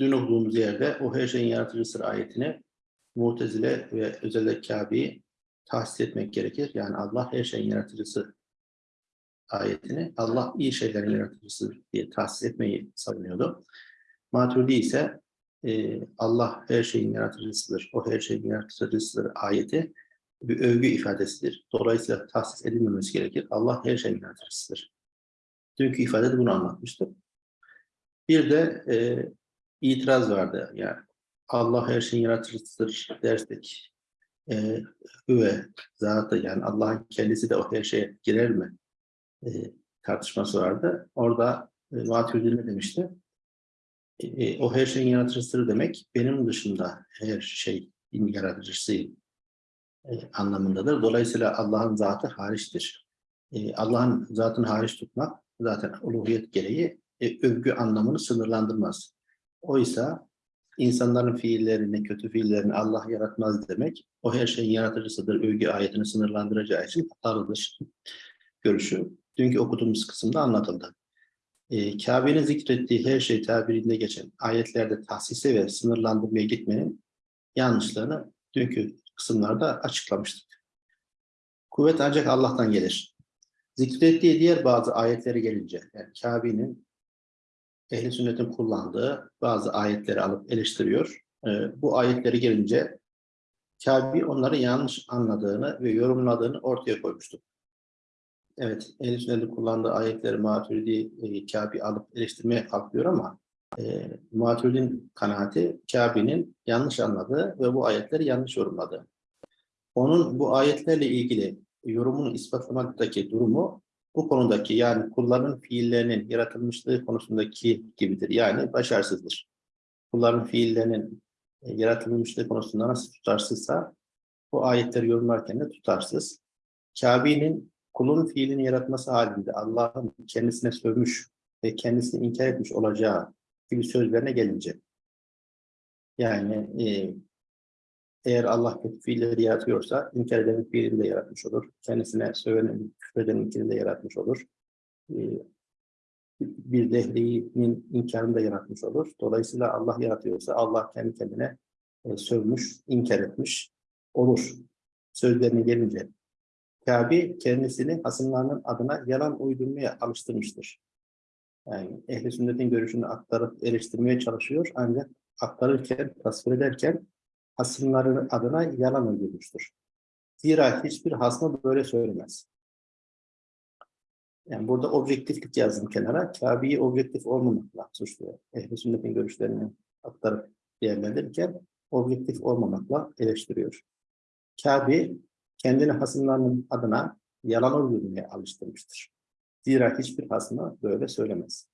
dün okuduğumuz yerde o her şeyin yaratıcısıdır ayetini Mu'tezile ve özellikle Kabe'yi tahsis etmek gerekir. Yani Allah her şeyin yaratıcısı ayetini Allah iyi şeylerin yaratıcısı diye tahsis etmeyi savunuyordu. Maturidi ise e, Allah her şeyin yaratıcısıdır, o her şeyin yaratıcısıdır ayeti bir övgü ifadesidir. Dolayısıyla tahsis edilmemesi gerekir. Allah her şeyin yaratıcısıdır. Dünkü ifade de bunu anlatmıştım. Bir de e, itiraz vardı. Yani Allah her şeyin yaratıcısıdır dersek e, hüve zatı yani Allah'ın kendisi de o her şeye girer mi e, tartışması vardı. Orada e, Maturidi ne demişti? E, e, o her şeyin yaratıcısıdır demek benim dışında her şeyin yaratıcısı e, anlamındadır. Dolayısıyla Allah'ın zatı hariçtir. E, Allah'ın zatını hariç tutmak zaten uluhiyet gereği e, övgü anlamını sınırlandırmaz. Oysa insanların fiillerini, kötü fiillerini Allah yaratmaz demek, o her şeyin yaratıcısıdır, övgü ayetini sınırlandıracağı için hatalıdır görüşü. Dünkü okuduğumuz kısımda anlatıldı. E, Kabe'nin zikrettiği her şey tabirinde geçen ayetlerde tahsise ve sınırlandırmaya gitmenin yanlışlarını dünkü kısımlarda açıklamıştık. Kuvvet ancak Allah'tan gelir. Zikrettiği diğer bazı ayetlere gelince, yani Kabe'nin ehli sünnetin kullandığı bazı ayetleri alıp eleştiriyor. Ee, bu ayetleri gelince Kabe onları yanlış anladığını ve yorumladığını ortaya koymuştu. Evet, ehli sünnetin kullandığı ayetleri Maturidi e, alıp eleştirmeye kalkıyor ama e, Maturid'in kanaati Kabe'nin yanlış anladığı ve bu ayetleri yanlış yorumladığı. Onun bu ayetlerle ilgili yorumunu ispatlamaktaki durumu bu konudaki yani kulların fiillerinin yaratılmışlığı konusundaki gibidir. Yani başarısızdır. Kulların fiillerinin e, yaratılmışlığı konusunda nasıl tutarsızsa bu ayetleri yorumlarken de tutarsız. Kabe'nin kulun fiilini yaratması halinde Allah'ın kendisine sövmüş ve kendisini inkar etmiş olacağı gibi sözlerine gelince yani e, eğer Allah kötü yaratıyorsa inkar edenin fiilini de yaratmış olur. Kendisine sövenin, küfredenin de yaratmış olur. Ee, bir dehlinin inkarını da yaratmış olur. Dolayısıyla Allah yaratıyorsa Allah kendi kendine e, sövmüş, inkar etmiş olur. Sözlerine gelince Kabe kendisini hasımlarının adına yalan uydurmaya alıştırmıştır. Yani ehl sünnetin görüşünü aktarıp eleştirmeye çalışıyor ancak aktarırken, tasvir ederken hasımların adına yalan uydurmuştur. Zira hiçbir hasmı böyle söylemez. Yani burada objektiflik yazdım kenara. Kabe'yi objektif olmamakla suçluyor. Ehl-i sünnetin görüşlerini aktarıp değerlendirirken objektif olmamakla eleştiriyor. Kabe kendini hasımlarının adına yalan uydurmaya alıştırmıştır. Zira hiçbir hasmı böyle söylemez.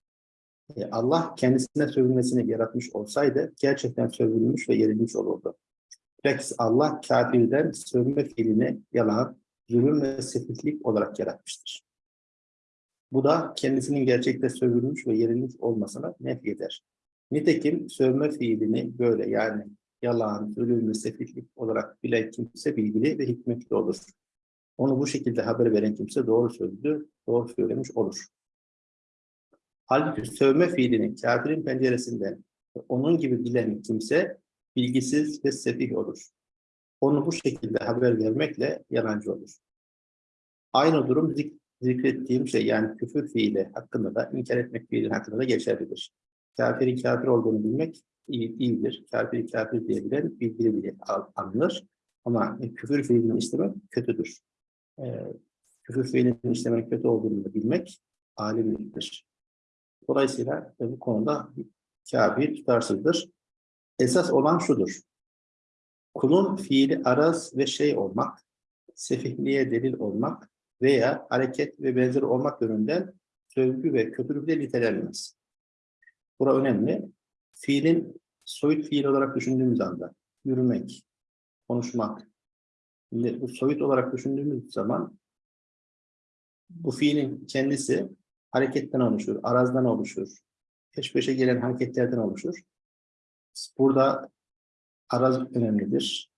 E, Allah kendisine sövülmesini yaratmış olsaydı gerçekten sövülmüş ve yerilmiş olurdu. Bilakis Allah kafirden sövme fiilini yalan, zulüm ve sefihlik olarak yaratmıştır. Bu da kendisinin gerçekte sövülmüş ve yerilmiş olmasına nef eder. Nitekim sövme fiilini böyle yani yalan, zulüm ve sefihlik olarak bilen kimse bilgili ve hikmetli olur. Onu bu şekilde haber veren kimse doğru sözlü, doğru söylemiş olur. Halbuki sövme fiilini kafirin penceresinden onun gibi bilen kimse bilgisiz ve sefih olur. Onu bu şekilde haber vermekle yalancı olur. Aynı durum zik zikrettiğim şey yani küfür fiili hakkında da inkar etmek fiili hakkında da geçerlidir. Kafirin kafir olduğunu bilmek iyi, iyidir. Kafir kafir diyebilen bilgili diye anılır. Ama küfür fiilini istemek kötüdür. Ee, küfür fiilinin işlemenin kötü olduğunu da bilmek alimliktir. Dolayısıyla bu konuda kafir tutarsızdır. Esas olan şudur. Kulun fiili araz ve şey olmak, sefihliğe delil olmak veya hareket ve benzeri olmak yönünden sövgü ve kötülükle nitelenmez. Bura önemli. Fiilin soyut fiil olarak düşündüğümüz anda yürümek, konuşmak. Bu soyut olarak düşündüğümüz zaman bu fiilin kendisi hareketten oluşur, arazdan oluşur, peş peşe gelen hareketlerden oluşur. Burada araz önemlidir.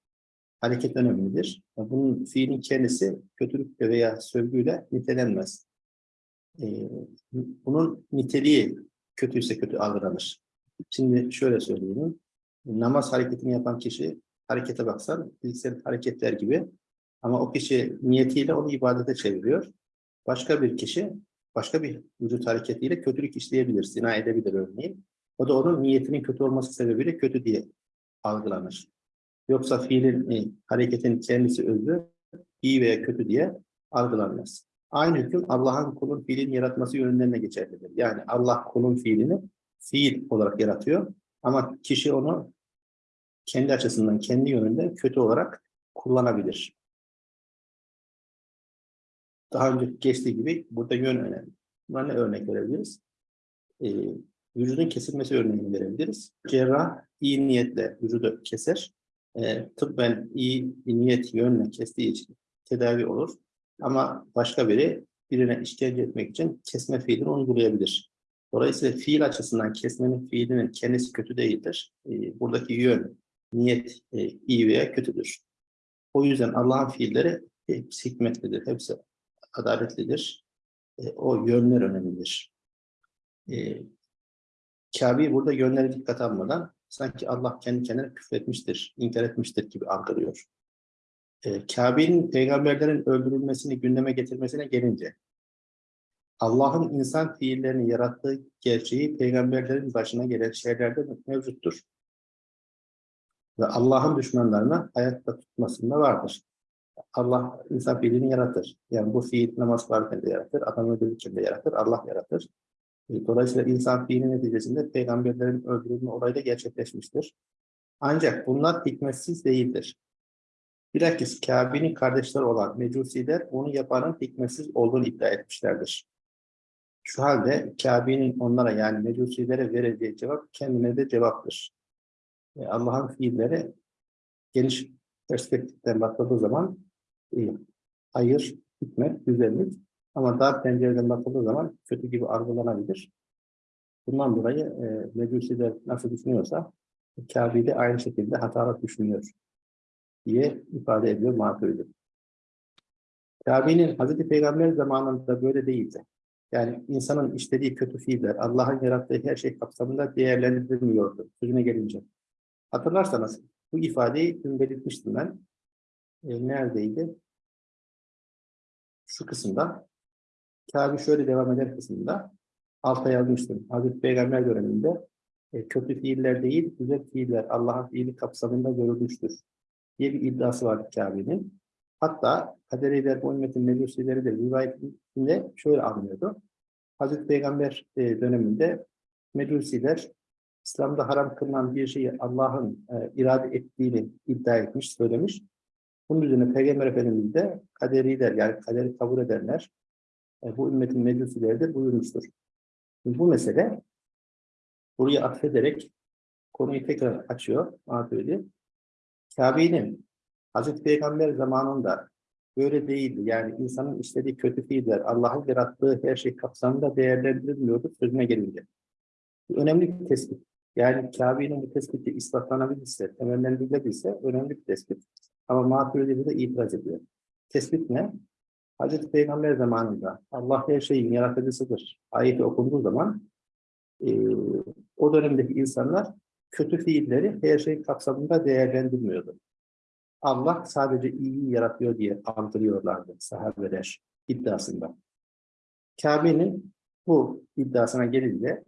Hareket önemlidir. Bunun fiilin kendisi kötülükle veya sövgüyle nitelenmez. Ee, bunun niteliği kötüyse kötü algılanır. Şimdi şöyle söyleyeyim. Namaz hareketini yapan kişi harekete baksan fiziksel hareketler gibi ama o kişi niyetiyle onu ibadete çeviriyor. Başka bir kişi başka bir vücut hareketiyle kötülük işleyebilir, zina edebilir örneğin. O da onun niyetinin kötü olması sebebiyle kötü diye algılanır. Yoksa fiilin, e, hareketin kendisi özü iyi veya kötü diye algılanmaz. Aynı hüküm Allah'ın kulun fiilini yaratması yönünden de geçerlidir. Yani Allah kulun fiilini fiil olarak yaratıyor. Ama kişi onu kendi açısından, kendi yönünde kötü olarak kullanabilir. Daha önce geçtiği gibi burada yön önemli. Buna ne örnek verebiliriz? Ee, vücudun kesilmesi örneğini verebiliriz. Cerrah iyi niyetle vücudu keser. Ee, tıbben iyi niyet yönle kestiği için tedavi olur. Ama başka biri birine işkence etmek için kesme fiilini uygulayabilir. Dolayısıyla fiil açısından kesmenin fiilinin kendisi kötü değildir. Ee, buradaki yön, niyet e, iyi veya kötüdür. O yüzden Allah'ın fiilleri hepsi hikmetlidir, hepsi adaletlidir. E, o yönler önemlidir. E, Kabe'yi burada yönlere dikkat almadan sanki Allah kendi kendine küfretmiştir, inkar etmiştir gibi algılıyor. E, Kabe'nin peygamberlerin öldürülmesini gündeme getirmesine gelince Allah'ın insan fiillerini yarattığı gerçeği peygamberlerin başına gelen şeylerde mevcuttur. Ve Allah'ın düşmanlarını hayatta tutmasında vardır. Allah insan fiilini yaratır. Yani bu fiil namaz varken de yaratır, adam öldürürken de yaratır, Allah yaratır. E, Dolayısıyla insan fiili neticesinde peygamberlerin öldürülme olayı da gerçekleşmiştir. Ancak bunlar hikmetsiz değildir. Bilakis Kabe'nin kardeşleri olan Mecusiler onu yapanın hikmetsiz olduğunu iddia etmişlerdir. Şu halde Kabe'nin onlara yani Mecusilere vereceği cevap kendine de cevaptır. E, Allah'ın fiilleri geniş perspektiften bakıldığı zaman e, hayır, hikmet, güzellik ama dar pencereden bakıldığı zaman kötü gibi algılanabilir. Bundan dolayı e, Mecusiler nasıl düşünüyorsa Kabe de aynı şekilde hatalı düşünüyor diye ifade ediyor Maturidi. Kabe'nin Hazreti Peygamber zamanında böyle değildi. Yani insanın işlediği kötü fiiller, Allah'ın yarattığı her şey kapsamında değerlendirilmiyordu sözüne gelince. Hatırlarsanız bu ifadeyi dün belirtmiştim ben. E, neredeydi? Şu kısımda. Kabe şöyle devam eder kısmında. Alta yazmıştım. Hazreti Peygamber döneminde e, kötü fiiller değil, güzel fiiller Allah'ın fiili kapsamında görülmüştür diye bir iddiası vardı Kabe'nin. Hatta kaderiler, bu ümmetin mecusileri de rivayetinde şöyle anlıyordu. Hazreti Peygamber e, döneminde mecusiler İslam'da haram kılınan bir şeyi Allah'ın e, irade ettiğini iddia etmiş, söylemiş. Bunun üzerine Peygamber Efendimiz de kaderiler yani kaderi kabul edenler bu ümmetin mecusileri de buyurmuştur. Bu mesele buraya atfederek konuyu tekrar açıyor. Maturidi. Kabe'nin Hazreti Peygamber zamanında böyle değildi. Yani insanın işlediği kötü fiiller, Allah'ın yarattığı her şey kapsamında değerlendirilmiyordu sözüne gelince. Bu önemli bir tespit. Yani Kabe'nin bu tespiti ispatlanabilirse, temellendirilebilirse önemli bir tespit. Ama Maturidi de itiraz ediyor. Tespit ne? Hazreti Peygamber zamanında Allah her şeyin yaratıcısıdır. Ayeti okunduğu zaman e, o dönemdeki insanlar kötü fiilleri her şey kapsamında değerlendirmiyordu. Allah sadece iyiyi yaratıyor diye andırıyorlardı sahabeler iddiasında. Kabe'nin bu iddiasına gelince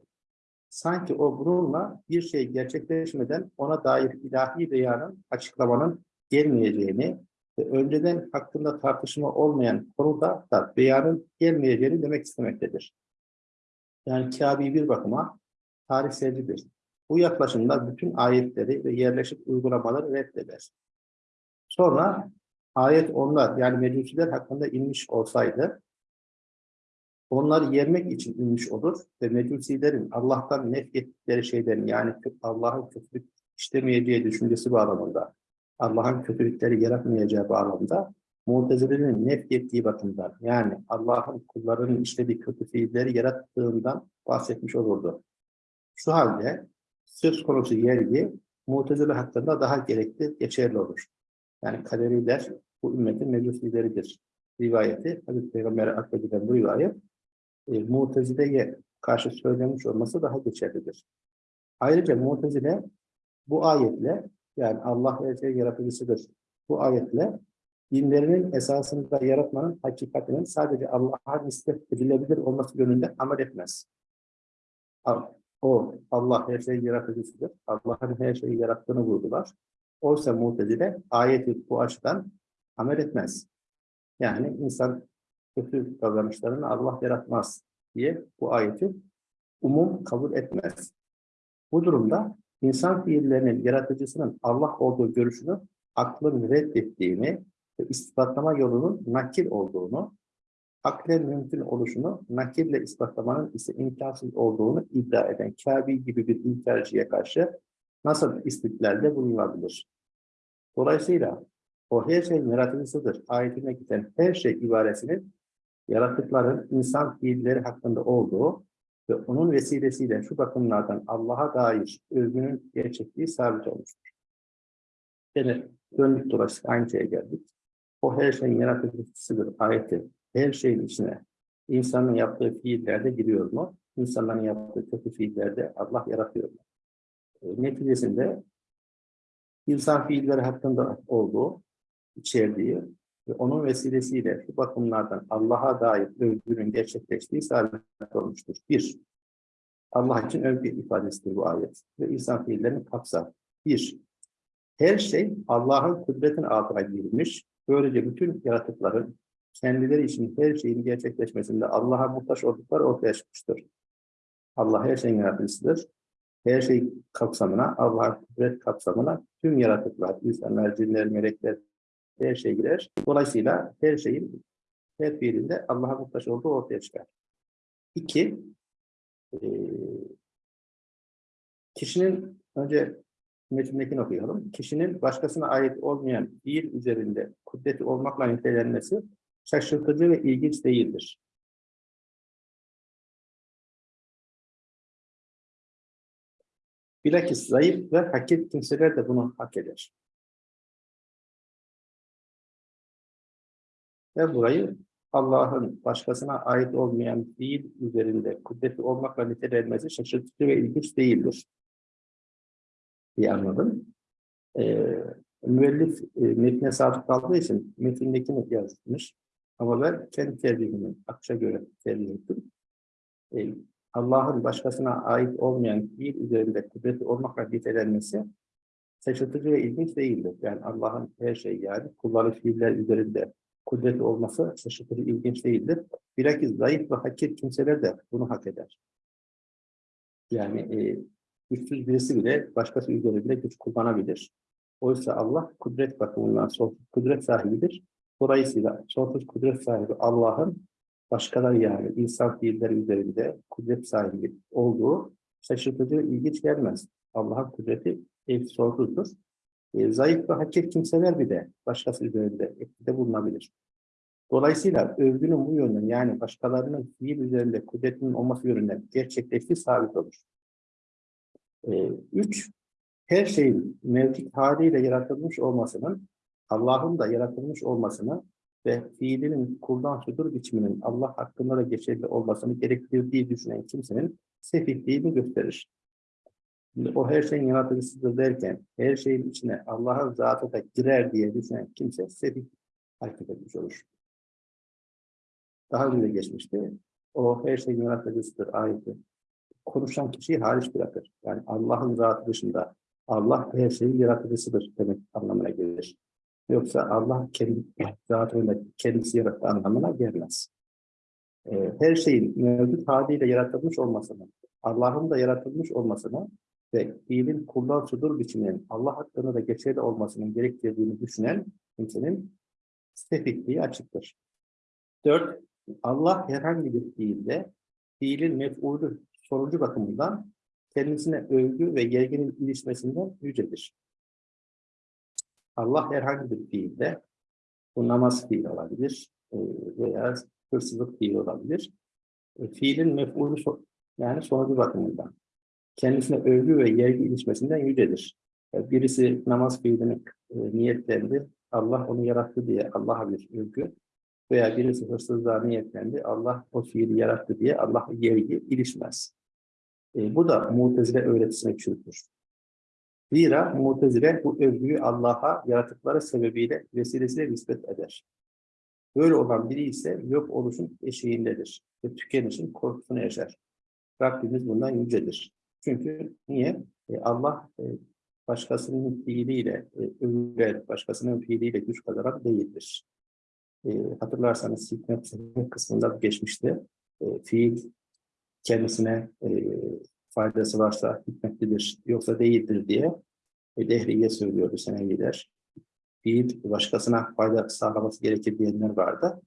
sanki o bununla bir şey gerçekleşmeden ona dair ilahi beyanın, açıklamanın gelmeyeceğini önceden hakkında tartışma olmayan konuda da beyanın gelmeyeceğini demek istemektedir. Yani Kabe bir bakıma tarihselcidir. Bu yaklaşımda bütün ayetleri ve yerleşik uygulamaları reddeder. Sonra ayet onlar yani mecusiler hakkında inmiş olsaydı onları yermek için inmiş olur ve mecusilerin Allah'tan nefrettikleri şeylerin yani Allah'ın kötülük işlemeyeceği düşüncesi bağlamında Allah'ın kötülükleri yaratmayacağı bağlamda Mutezilerin nefrettiği bakımdan yani Allah'ın kullarının işlediği kötü fiilleri yarattığından bahsetmiş olurdu. Şu halde söz konusu yergi Mu'tezile hakkında daha gerekli, geçerli olur. Yani kaderiler bu ümmetin meclis lideridir. Rivayeti, Hazreti Peygamber'e akbedilen bu rivayet, e, Mu'tezile'ye karşı söylenmiş olması daha geçerlidir. Ayrıca Mu'tezile bu ayetle yani Allah her şey yaratıcısıdır. Bu ayetle dinlerinin esasında yaratmanın hakikatinin sadece Allah'a nispet edilebilir olması yönünde amel etmez. O Allah her şeyi yaratıcısıdır. Allah'ın her şeyi yarattığını vurdular. Oysa Mu'tezile ayeti bu açıdan amel etmez. Yani insan kötü davranışlarını Allah yaratmaz diye bu ayeti umum kabul etmez. Bu durumda insan fiillerinin yaratıcısının Allah olduğu görüşünü aklın reddettiğini ve ispatlama yolunun nakil olduğunu, aklen mümkün oluşunu nakille ispatlamanın ise imkansız olduğunu iddia eden Kabi gibi bir inkarcıya karşı nasıl istidlalde bulunabilir? Dolayısıyla o her şeyin yaratıcısıdır ayetine giden her şey ibaresinin yaratıkların insan fiilleri hakkında olduğu ve onun vesilesiyle şu bakımlardan Allah'a dair övgünün gerçekliği sabit olmuştur. Yani döndük dolaştık aynı şeye geldik. O her şeyin yaratıcısıdır ayeti. Her şeyin içine insanın yaptığı fiillerde giriyor mu? İnsanların yaptığı kötü fiillerde Allah yaratıyor mu? E, neticesinde insan fiilleri hakkında olduğu, içerdiği ve onun vesilesiyle şu bakımlardan Allah'a dair övgünün gerçekleştiği sabit olmuştur. Bir, Allah için övgü ifadesidir bu ayet ve insan fiillerini kapsar. Bir, her şey Allah'ın kudretin altına girmiş. Böylece bütün yaratıkların kendileri için her şeyin gerçekleşmesinde Allah'a muhtaç oldukları ortaya çıkmıştır. Allah her şeyin yaratıcısıdır. Her şey kapsamına, Allah'ın kudret kapsamına tüm yaratıklar, insanlar, cinler, melekler, her şey girer. Dolayısıyla her şeyin her fiilinde Allah'a muhtaç olduğu ortaya çıkar. İki, eee, kişinin önce metindekini okuyalım. Kişinin başkasına ait olmayan fiil üzerinde kudreti olmakla nitelenmesi şaşırtıcı ve ilginç değildir. Bilakis zayıf ve hakir kimseler de bunu hak eder. Ve burayı Allah'ın başkasına ait olmayan fiil üzerinde kudreti olmakla nitelenmesi şaşırtıcı ve ilginç değildir diye anladım. Ee, müellif e, metne sadık kaldığı için metindekini yazmış. Ama ben kendi tercihimi akışa göre tercih ettim. Ee, Allah'ın başkasına ait olmayan fiil üzerinde kudreti olmakla nitelenmesi şaşırtıcı ve ilginç değildir. Yani Allah'ın her şeyi yani kulları fiiller üzerinde kudreti olması şaşırtıcı, ilginç değildir. Bilakis zayıf ve hakir kimseler de bunu hak eder. Yani e, güçsüz birisi bile başkası üzerinde güç kullanabilir. Oysa Allah kudret bakımından sonsuz kudret sahibidir. Dolayısıyla sonsuz kudret sahibi Allah'ın başkaları yani insan fiilleri üzerinde kudret sahibi olduğu şaşırtıcı, ilginç gelmez. Allah'ın kudreti sonsuzdur. E, zayıf ve hakir kimseler bile başkası üzerinde etkide bulunabilir. Dolayısıyla övgünün bu yönden yani başkalarının fiil üzerinde kudretinin olması yönünden gerçekleştiği sabit olur. Ee, üç, her şeyin mevcut haliyle yaratılmış olmasının, Allah'ın da yaratılmış olmasını ve fiilinin kuldan sudur biçiminin Allah hakkında da geçerli olmasını gerektirdiği düşünen kimsenin sefihliğini gösterir. Şimdi o her şeyin yaratıcısıdır derken, her şeyin içine Allah'ın zatı da girer diye düşünen kimse sefih hareket etmiş olur. Daha önce geçmişti. O her şeyin yaratıcısıdır ayeti konuşan kişiyi hariç bırakır. Yani Allah'ın zatı dışında Allah her şeyin yaratıcısıdır demek anlamına gelir. Yoksa Allah kendi zatıyla kendisi yarattı anlamına gelmez. Ee, her şeyin mevcut haliyle yaratılmış olmasını, Allah'ın da yaratılmış olmasını ve fiilin kullar sudur biçiminin Allah hakkında da geçerli olmasının gerektirdiğini düşünen kimsenin sefihliği açıktır. Dört, Allah herhangi bir fiilde fiilin mef'ulü sonucu bakımından kendisine övgü ve yerginin ilişmesinden yücedir. Allah herhangi bir fiilde, bu namaz fiil olabilir e, veya hırsızlık fiil olabilir. E, fiilin mef'ulü yani sonucu bakımından kendisine övgü ve yergi ilişmesinden yücedir. E, birisi namaz fiilini niyetlendi, Allah onu yarattı diye Allah'a bir övgü veya birisi hırsızlığa niyetlendi, Allah o fiili yarattı diye Allah'a yergi ilişmez. E, bu da Mu'tezile öğretisine çürütür. Zira Mu'tezile bu övgüyü Allah'a yaratıkları sebebiyle vesilesiyle nispet eder. Böyle olan biri ise yok oluşun eşiğindedir ve tükenişin korkusunu yaşar. Rabbimiz bundan yücedir. Çünkü niye? E, Allah e, başkasının fiiliyle e, övülen, başkasının fiiliyle güç kazanan değildir. E, hatırlarsanız hikmet kısmında geçmişti. E, fiil kendisine e, faydası varsa hikmetlidir, yoksa değildir diye e, Dehriye söylüyordu Seneviler. Fiil başkasına fayda sağlaması gerekir diyenler vardı.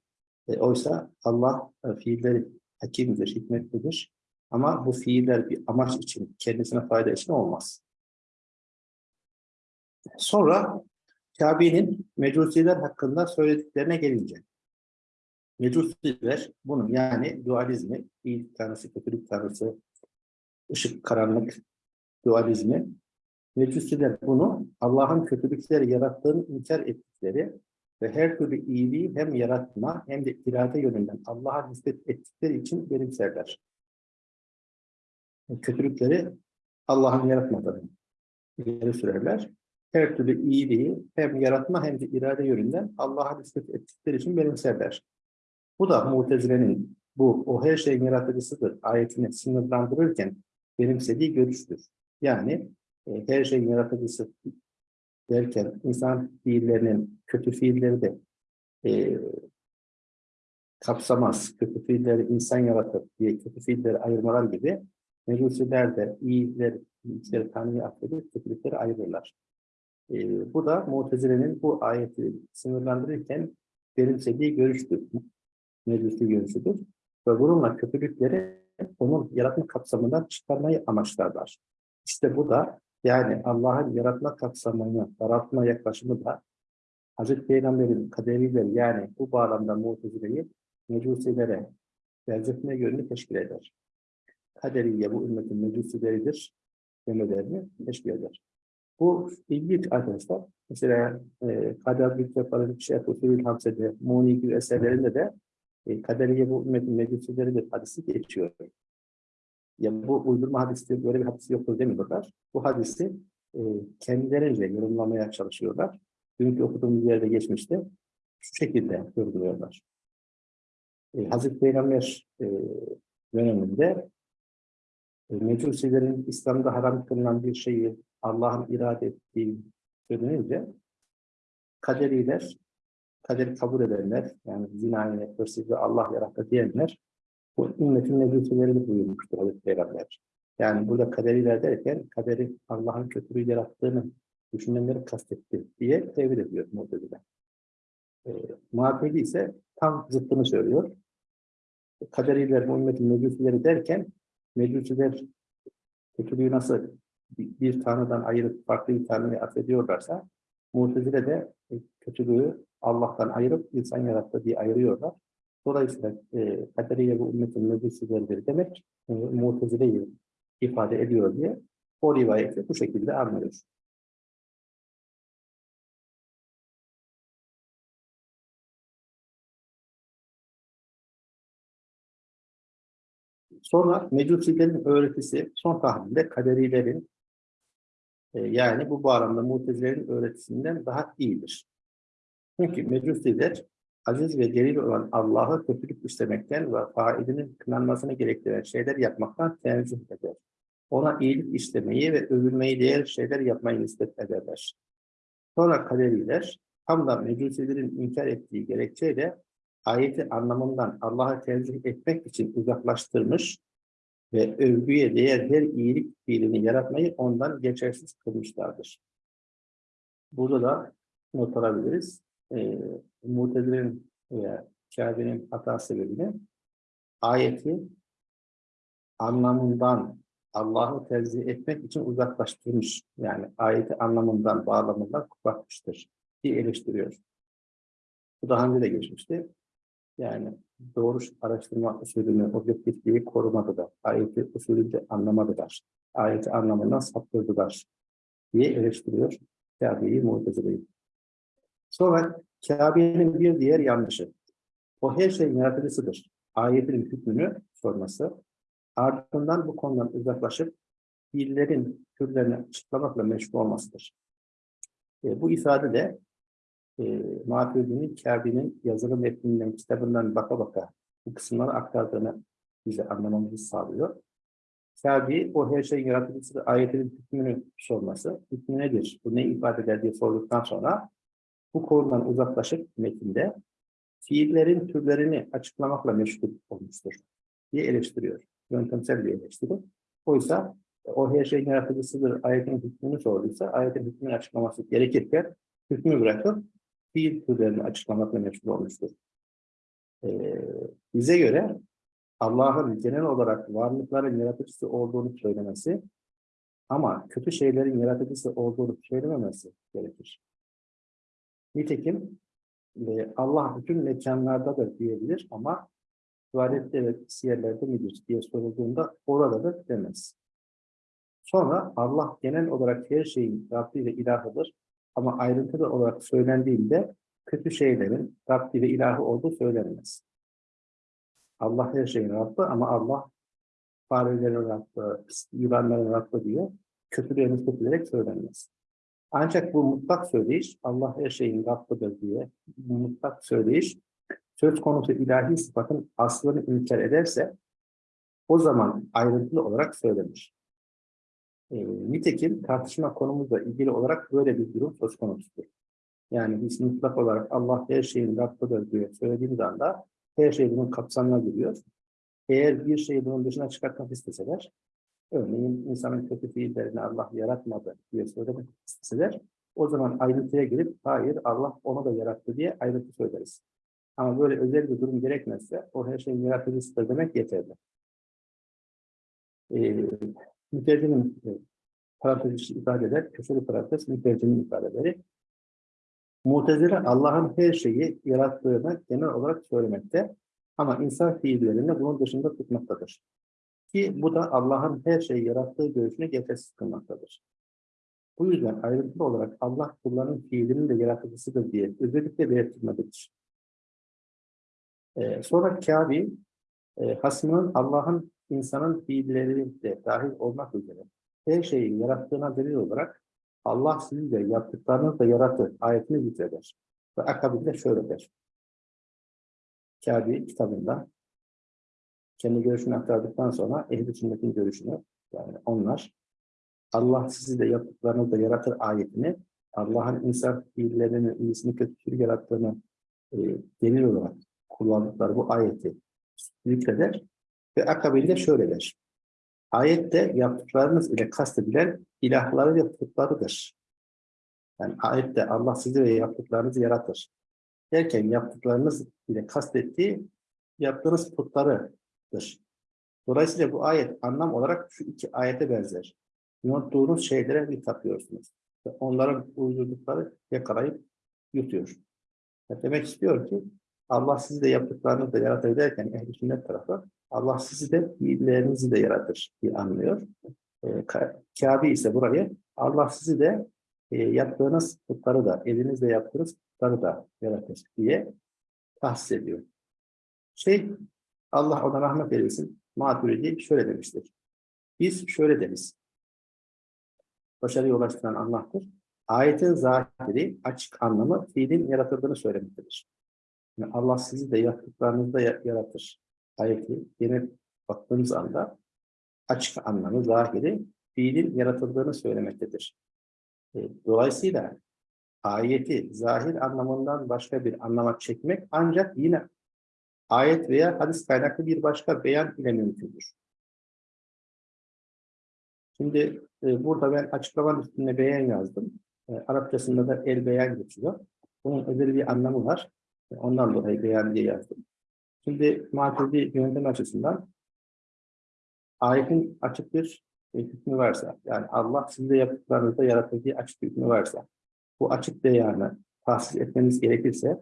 E, oysa Allah e, fiilleri hakimdir, hikmetlidir. Ama bu fiiller bir amaç için, kendisine fayda için olmaz. Sonra Kabe'nin mecusiler hakkında söylediklerine gelince. Mecusiler bunun yani dualizmi, iyilik tanrısı, kötülük tanrısı, ışık, karanlık dualizmi. Mecusiler bunu Allah'ın kötülükleri yarattığını inkar ettikleri ve her türlü iyiliği hem yaratma hem de irade yönünden Allah'a nispet ettikleri için benimserler. Kötülükleri Allah'ın yaratmadığını ileri sürerler. Her türlü iyiliği hem yaratma hem de irade yönünden Allah'a nispet ettikleri için benimserler. Bu da Mutezile'nin bu o her şeyin yaratıcısıdır ayetini sınırlandırırken benimsediği görüştür. Yani e, her şeyin yaratıcısı derken insan fiillerinin kötü fiilleri de e, kapsamaz. Kötü fiilleri insan yaratır diye kötü fiilleri ayırmalar gibi mecusiler de iyiler, iyilikleri Tanrı'ya affedip kötülükleri ayırırlar. E, bu da Mutezile'nin bu ayeti sınırlandırırken benimsediği görüştür. Mecusi görüşüdür. Ve bununla kötülükleri onun yaratma kapsamından çıkarmayı amaçlarlar. İşte bu da yani Allah'ın yaratma kapsamını, yaratma yaklaşımı da Hazreti Peygamber'in kaderiyle yani bu bağlamda mutezileyi mecusilere benzetme yönünü teşkil eder. Kaderiye bu ümmetin mecusileridir demelerini teşkil eder. Bu ilginç arkadaşlar. Mesela e, Kader Büyüktepe'nin Şeyh Usulül Hamse'de, Muni gibi eserlerinde de e, kaderiye bu ümmetin mecusileridir hadisi geçiyor. Ya bu uydurma hadisi böyle bir hadisi yoktur demiyorlar. Bu hadisi e, kendilerince yorumlamaya çalışıyorlar. Dünkü okuduğumuz yerde geçmişti. Şu şekilde yorumluyorlar. E, Hazreti Peygamber e, döneminde mecusilerin İslam'da haram kılınan bir şeyi Allah'ın irade ettiği söylenince kaderiler, kaderi kabul edenler, yani zinayı, hırsızlığı Allah yarattı diyenler bu ümmetin mecusileri buyurmuştur Hazreti Peygamber. Yani burada kaderiler derken kaderi Allah'ın kötülüğü yarattığını düşünenleri kastetti diye tevil ediyor Mu'tezile. E, Muhakkedi ise tam zıttını söylüyor. Kaderiler, ümmetin mecusileri derken mecusiler kötülüğü nasıl bir, tanrıdan ayırıp farklı bir tanrıya affediyorlarsa Mu'tezile de kötülüğü Allah'tan ayırıp insan yarattı diye ayırıyorlar. Dolayısıyla e, kaderiye bu ümmetin mecusileridir demek e, mutezileyi ifade ediyor diye o rivayeti bu şekilde anlıyoruz. Sonra mecusilerin öğretisi son tahlilde kaderilerin e, yani bu bağlamda mutezilerin öğretisinden daha iyidir. Çünkü mecusiler aziz ve delil olan Allah'ı kötülük istemekten ve failinin kınanmasını gerektiren şeyler yapmaktan tenzih eder. Ona iyilik istemeyi ve övülmeyi değer şeyler yapmayı nispet ederler. Sonra kaderiler, tam da mecusilerin inkar ettiği gerekçeyle ayeti anlamından Allah'ı tenzih etmek için uzaklaştırmış ve övgüye değer her iyilik fiilini yaratmayı ondan geçersiz kılmışlardır. Burada da not alabiliriz e, Mutezile'nin veya Kabe'nin hata sebebiyle ayeti anlamından Allah'ı tenzih etmek için uzaklaştırmış. Yani ayeti anlamından, bağlamından kopartmıştır diye eleştiriyor. Bu daha önce de geçmişti. Yani doğru araştırma usulünü, objektifliği korumadılar. Ayeti usulünce anlamadılar. Ayeti anlamından saptırdılar diye eleştiriyor Kabe'yi, Mutezile'yi. Sonra Kabe'nin bir diğer yanlışı. O her şeyin yaratıcısıdır. Ayetin hükmünü sorması. ardından bu konudan uzaklaşıp fiillerin türlerini açıklamakla meşgul olmasıdır. E, bu ifade de e, Maturidi'nin Kâbi'nin yazılı metninden, kitabından baka baka bu kısımları aktardığını bize anlamamızı sağlıyor. Kâbi, o her şeyin yaratıcısı ayetinin hükmünü sorması, hükmü nedir, bu ne ifade eder diye sorduktan sonra bu konudan uzaklaşıp metinde fiillerin türlerini açıklamakla meşgul olmuştur diye eleştiriyor. Yöntemsel bir eleştiri. Oysa o her şeyin yaratıcısıdır, ayetin hükmünü sorduysa, ayetin hükmünü açıklaması gerekirken hükmü bırakıp fiil türlerini açıklamakla meşgul olmuştur. Ee, bize göre Allah'ın genel olarak varlıkların yaratıcısı olduğunu söylemesi ama kötü şeylerin yaratıcısı olduğunu söylememesi gerekir. Nitekim e, Allah bütün mekanlardadır diyebilir ama tuvalette ve siyerlerde midir diye sorulduğunda oradadır demez. Sonra Allah genel olarak her şeyin Rabbi ve ilahıdır ama ayrıntılı olarak söylendiğinde kötü şeylerin Rabbi ve ilahı olduğu söylenmez. Allah her şeyin Rabbi ama Allah farelerin Rabbi, yılanların Rabbi diye kötülerini kötülerek söylenmez. Ancak bu mutlak söyleyiş, Allah her şeyin Rabbidir diye bu mutlak söyleyiş, söz konusu ilahi sıfatın aslını inkar ederse, o zaman ayrıntılı olarak söylenir. E, nitekim tartışma konumuzla ilgili olarak böyle bir durum söz konusudur. Yani biz mutlak olarak Allah her şeyin Rabbidir diye söylediğimiz anda her şey bunun kapsamına giriyor. Eğer bir şeyi bunun dışına çıkartmak isteseler, örneğin insanın kötü fiillerini Allah yaratmadı diye söylemek isteseler, o zaman ayrıntıya girip hayır Allah onu da yarattı diye ayrıntı söyleriz. Ama böyle özel bir durum gerekmezse o her şeyin yaratıcısıdır demek yeterli. Ee, mütercimin e, parantez içi ifadeler, köşeli parantez mütercimin ifadeleri. Mutezile Allah'ın her şeyi yarattığını genel olarak söylemekte ama insan fiillerini bunun dışında tutmaktadır. Ki bu da Allah'ın her şeyi yarattığı görüşünü geçersiz kılmaktadır. Bu yüzden ayrıntılı olarak Allah kullarının fiilinin de yaratıcısıdır diye özellikle belirtilmelidir. Ee, sonra Kâbi, e, hasmının Allah'ın insanın fiilleri de dahil olmak üzere her şeyi yarattığına delil olarak Allah sizi de yaptıklarınızı da yaratır ayetini zikreder. Ve akabinde şöyle der. Kâbi kitabında kendi görüşünü aktardıktan sonra ehl-i sünnetin görüşünü yani onlar Allah sizi de yaptıklarınızı da yaratır ayetini Allah'ın insan fiillerinin iyisini kötüsünü yarattığını e, delil olarak kullandıkları bu ayeti zikreder ve akabinde şöyle der. Ayette yaptıklarınız ile kastedilen ilahları ve putlarıdır. Yani ayette Allah sizi ve yaptıklarınızı yaratır. Derken yaptıklarınız ile kastettiği yaptığınız putlarıdır. Dolayısıyla bu ayet anlam olarak şu iki ayete benzer. Unuttuğunuz şeylere bir tapıyorsunuz. Ve onların uydurdukları yakalayıp yutuyor. Demek istiyor ki Allah sizi de yaptıklarınızı da yaratır derken ehl sünnet tarafı Allah sizi de fiillerinizi de yaratır diye anlıyor. E, Kabe ise burayı Allah sizi de e, yaptığınız putları da, elinizle yaptığınız putları da yaratır diye tahsis ediyor. Şey, Allah ona rahmet eylesin, Maturidi şöyle demiştir. Biz şöyle deriz. Başarıya ulaştıran Allah'tır. Ayetin zahiri, açık anlamı fiilin yaratıldığını söylemektedir. Yani Allah sizi de yaptıklarınızda yaratır. Ayeti yine baktığımız anda açık anlamı, zahiri fiilin yaratıldığını söylemektedir. E, dolayısıyla ayeti zahir anlamından başka bir anlama çekmek ancak yine ayet veya hadis kaynaklı bir başka beyan ile mümkündür. Şimdi e, burada ben açıklamanın üstüne beyan yazdım. E, Arapçasında da el beyan geçiyor. Bunun özel bir anlamı var. E, ondan dolayı beyan diye yazdım. Şimdi maturidi yöntem açısından ayetin açık bir e, hükmü varsa, yani Allah sizde yaptıklarınızda yarattığı açık bir hükmü varsa, bu açık beyanı tahsis etmeniz gerekirse,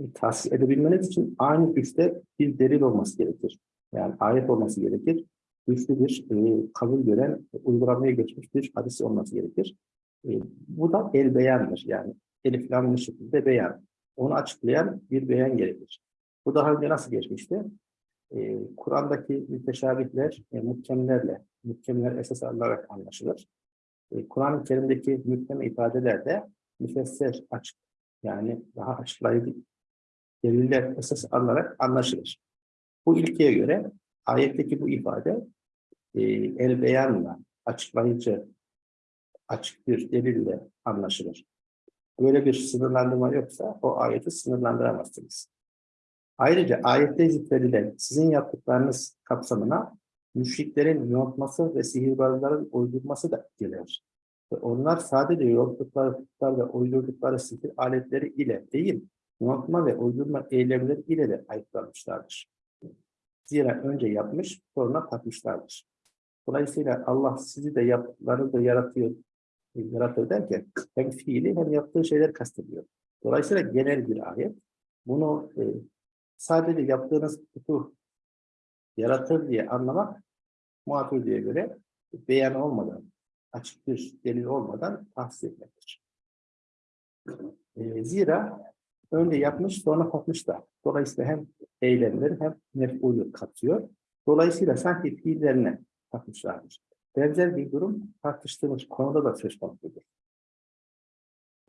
e, tahsis edebilmeniz için aynı güçte bir delil olması gerekir. Yani ayet olması gerekir. Güçlü bir e, kabul gören, uygulamaya geçmiş bir hadis olması gerekir. E, bu da el beyandır. Yani eliflamlı şekilde beyan. Onu açıklayan bir beyan gerekir. Bu daha önce nasıl geçmişti? e, Kur'an'daki müteşabihler e, muhkemlerle, muhkemler esas alınarak anlaşılır. E, Kur'an-ı Kerim'deki muhkem ifadeler de müfesser açık, yani daha açıklayıcı deliller esas alınarak anlaşılır. Bu ilkeye göre ayetteki bu ifade e, el beyanla, açıklayıcı, açık bir delille anlaşılır. Böyle bir sınırlandırma yoksa o ayeti sınırlandıramazsınız. Ayrıca ayette zikredilen sizin yaptıklarınız kapsamına müşriklerin yontması ve sihirbazların uydurması da gelir. Ve onlar sadece yonttukları ve uydurdukları sihir aletleri ile değil, yontma ve uydurma eylemleri ile de ayıplanmışlardır. Zira önce yapmış, sonra takmışlardır. Dolayısıyla Allah sizi de yaptıklarını da yaratıyor, yaratır derken hem fiili hem yaptığı şeyler kastediyor. Dolayısıyla genel bir ayet. Bunu e, sadece yaptığınız putu yaratır diye anlamak diye göre beyan olmadan, açık bir delil olmadan tahsis etmektir. E, zira önce yapmış sonra yapmış da. Dolayısıyla hem eylemleri hem mef'ulü katıyor. Dolayısıyla sanki fiillerine takmışlardır. Benzer bir durum tartıştığımız konuda da söz konusudur.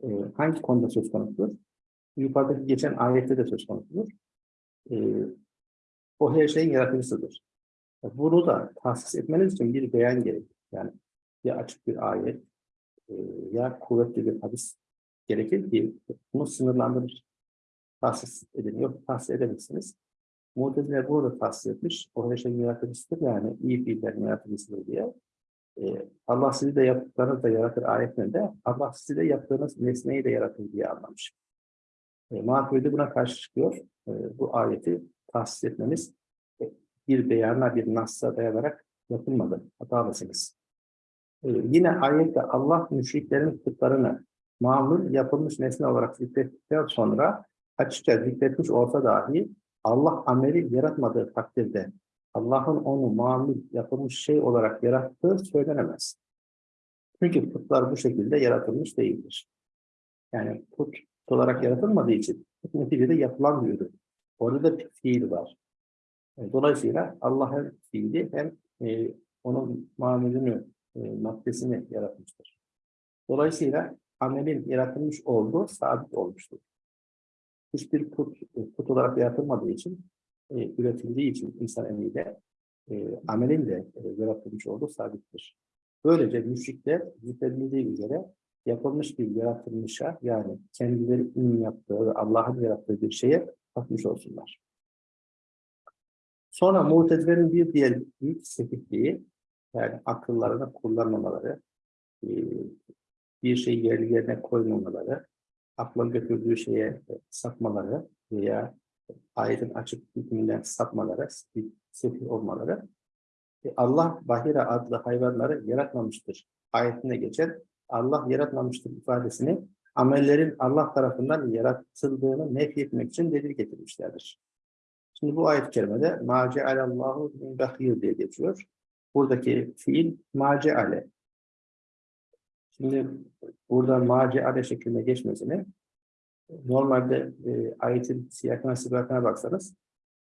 Ee, hangi konuda söz konusudur? Yukarıdaki geçen ayette de söz konusudur. Ee, o her şeyin yaratıcısıdır. Bunu da tahsis etmeniz için bir beyan gerekir. Yani ya açık bir ayet e, ya kuvvetli bir hadis gerekir ki bunu sınırlandırır. Tahsis edin. Yok tahsis edemezsiniz. Muteziler burada tahsis etmiş. O her şeyin yaratıcısıdır yani iyi fiillerin yaratıcısıdır diye. Ee, Allah sizi de yaptıklarınızı da yaratır ayetlerinde Allah sizi de yaptığınız nesneyi de yaratır diye anlamış. E, Maturidi buna karşı çıkıyor. E, bu ayeti tahsis etmemiz bir beyana, bir nasla dayanarak yapılmadı. Hatalısınız. E, yine ayette Allah müşriklerin putlarını mamul yapılmış nesne olarak zikrettikten sonra açıkça zikretmiş olsa dahi Allah ameli yaratmadığı takdirde Allah'ın onu mamul yapılmış şey olarak yarattığı söylenemez. Çünkü putlar bu şekilde yaratılmış değildir. Yani put olarak yaratılmadığı için neticede yapılan bir ürün. Orada da fiil var. E, dolayısıyla Allah hem fiili hem e, onun mamulünü, e, maddesini yaratmıştır. Dolayısıyla amelin yaratılmış olduğu sabit olmuştur. Hiçbir put, put olarak yaratılmadığı için e, üretildiği için insan eliyle e, amelin de e, yaratılmış olduğu sabittir. Böylece müşrikler zikredildiği üzere yapılmış bir yaratılmışa yani kendilerinin yaptığı ve Allah'ın yarattığı bir şeye bakmış olsunlar. Sonra mutezilerin bir diğer büyük sekikliği yani akıllarını kullanmamaları, e, bir şeyi yerli yerine koymamaları, akla götürdüğü şeye sapmaları veya ayetin açık hükmünden sapmaları, sefih olmaları, e, Allah Bahira adlı hayvanları yaratmamıştır. Ayetinde geçen Allah yaratmamıştır ifadesini amellerin Allah tarafından yaratıldığını nefretmek için delil getirmişlerdir. Şimdi bu ayet-i kerimede macealallahu min bahir diye geçiyor. Buradaki fiil maceale. Şimdi burada maceale şeklinde geçmesini normalde e, ayetin siyakına sibakına baksanız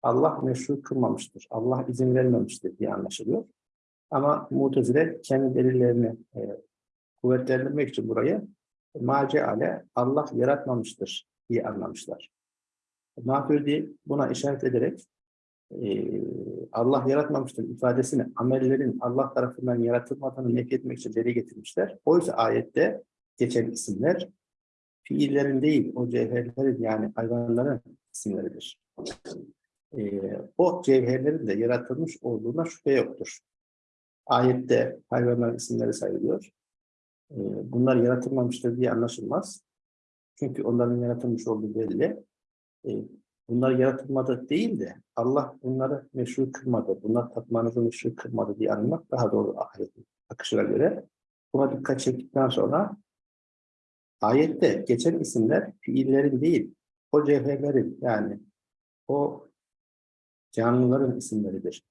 Allah meşru kılmamıştır, Allah izin vermemiştir diye anlaşılıyor. Ama mutezile kendi delillerini e, kuvvetlendirmek için burayı maceale Allah yaratmamıştır diye anlamışlar. Maturidi buna işaret ederek e, Allah yaratmamıştır ifadesini amellerin Allah tarafından yaratılmadığını nefretmek için deli getirmişler. Oysa ayette geçen isimler fiillerin değil, o cevherlerin yani hayvanların isimleridir. Ee, o cevherlerin de yaratılmış olduğuna şüphe yoktur. Ayette hayvanların isimleri sayılıyor. Ee, bunlar yaratılmamıştır diye anlaşılmaz. Çünkü onların yaratılmış olduğu belli. Ee, bunlar yaratılmadı değil de Allah bunları meşru kılmadı, bunlar tatmanızı meşru kılmadı diye anlamak daha doğru ayetin akışına göre. Buna dikkat çektikten sonra Ayette geçen isimler fiillerin değil, o cevherlerin yani o canlıların isimleridir.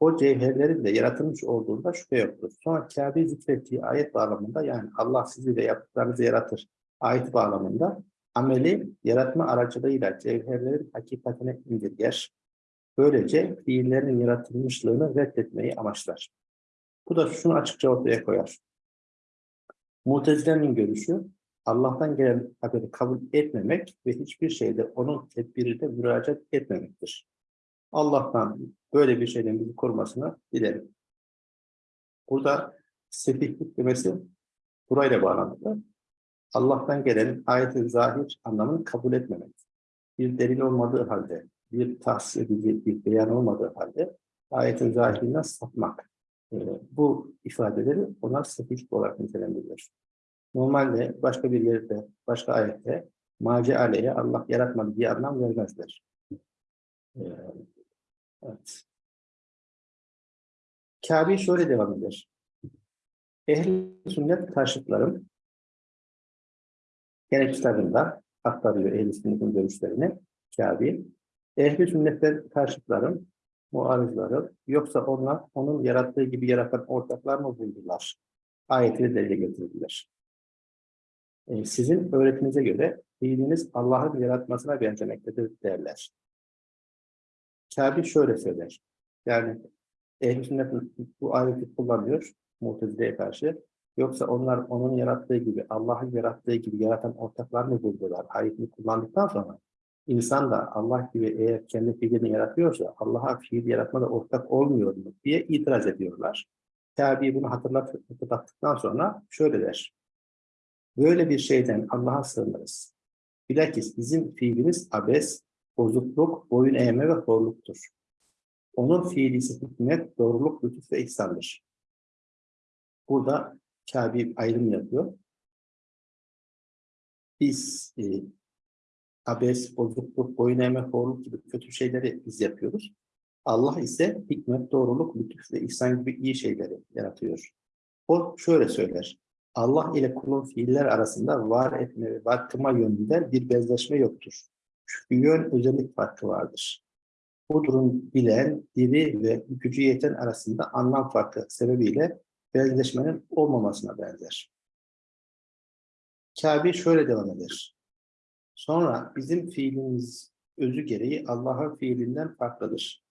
O cevherlerin de yaratılmış olduğunda şüphe yoktur. Sonra Kabe zikrettiği ayet bağlamında yani Allah sizi de yaptıklarınızı yaratır ayet bağlamında ameli yaratma aracılığıyla cevherlerin hakikatine indirger. Böylece fiillerin yaratılmışlığını reddetmeyi amaçlar. Bu da şunu açıkça ortaya koyar. Mutezile'nin görüşü Allah'tan gelen haberi kabul etmemek ve hiçbir şeyde onun tedbirinde müracaat etmemektir. Allah'tan böyle bir şeyden bizi korumasını dilerim. Burada sefihlik demesi burayla bağlantılı. Allah'tan gelen ayet-i zahir anlamını kabul etmemek. Bir delil olmadığı halde, bir tahsis edici bir beyan olmadığı halde ayetin zahirinden sapmak. Ee, bu ifadeleri ona sefihlik olarak nitelendirilir. Normalde başka bir yerde, başka ayette maci aleyhe Allah yaratmadı diye anlam vermezler. Ee, evet. Kabe şöyle devam eder. Ehl-i sünnet karşıtlarım gene kitabında aktarıyor ehl-i sünnetin görüşlerini Kabe. Ehl-i sünnetten karşıtlarım, muarızları yoksa onlar onun yarattığı gibi yaratan ortaklar mı buldular? Ayetini delile getirdiler. E, sizin öğretinize göre fiiliniz Allah'ın yaratmasına benzemektedir derler. Kabe şöyle söyler. Yani ehl sünnet bu ayeti kullanıyor Mutezile'ye karşı. Yoksa onlar onun yarattığı gibi, Allah'ın yarattığı gibi yaratan ortaklar mı buldular? Ayetini kullandıktan sonra insan da Allah gibi eğer kendi fiilini yaratıyorsa Allah'a fiil yaratmada ortak olmuyor mu diye itiraz ediyorlar. Kabe bunu hatırlat, hatırlattıktan sonra şöyle der. Böyle bir şeyden Allah'a sığınırız. Bilakis bizim fiilimiz abes, bozukluk, boyun eğme ve horluktur. Onun fiili ise hikmet, doğruluk, lütuf ve ihsandır. Burada Kabe ayrım yapıyor. Biz e, abes, bozukluk, boyun eğme, horluk gibi kötü şeyleri biz yapıyoruz. Allah ise hikmet, doğruluk, lütuf ve ihsan gibi iyi şeyleri yaratıyor. O şöyle söyler. Allah ile kulun fiiller arasında var etme ve var kılma yönünde bir benzeşme yoktur. Şu yön özellik farkı vardır. Bu durum bilen, diri ve gücü yeten arasında anlam farkı sebebiyle benzeşmenin olmamasına benzer. Kabe şöyle devam eder. Sonra bizim fiilimiz özü gereği Allah'ın fiilinden farklıdır.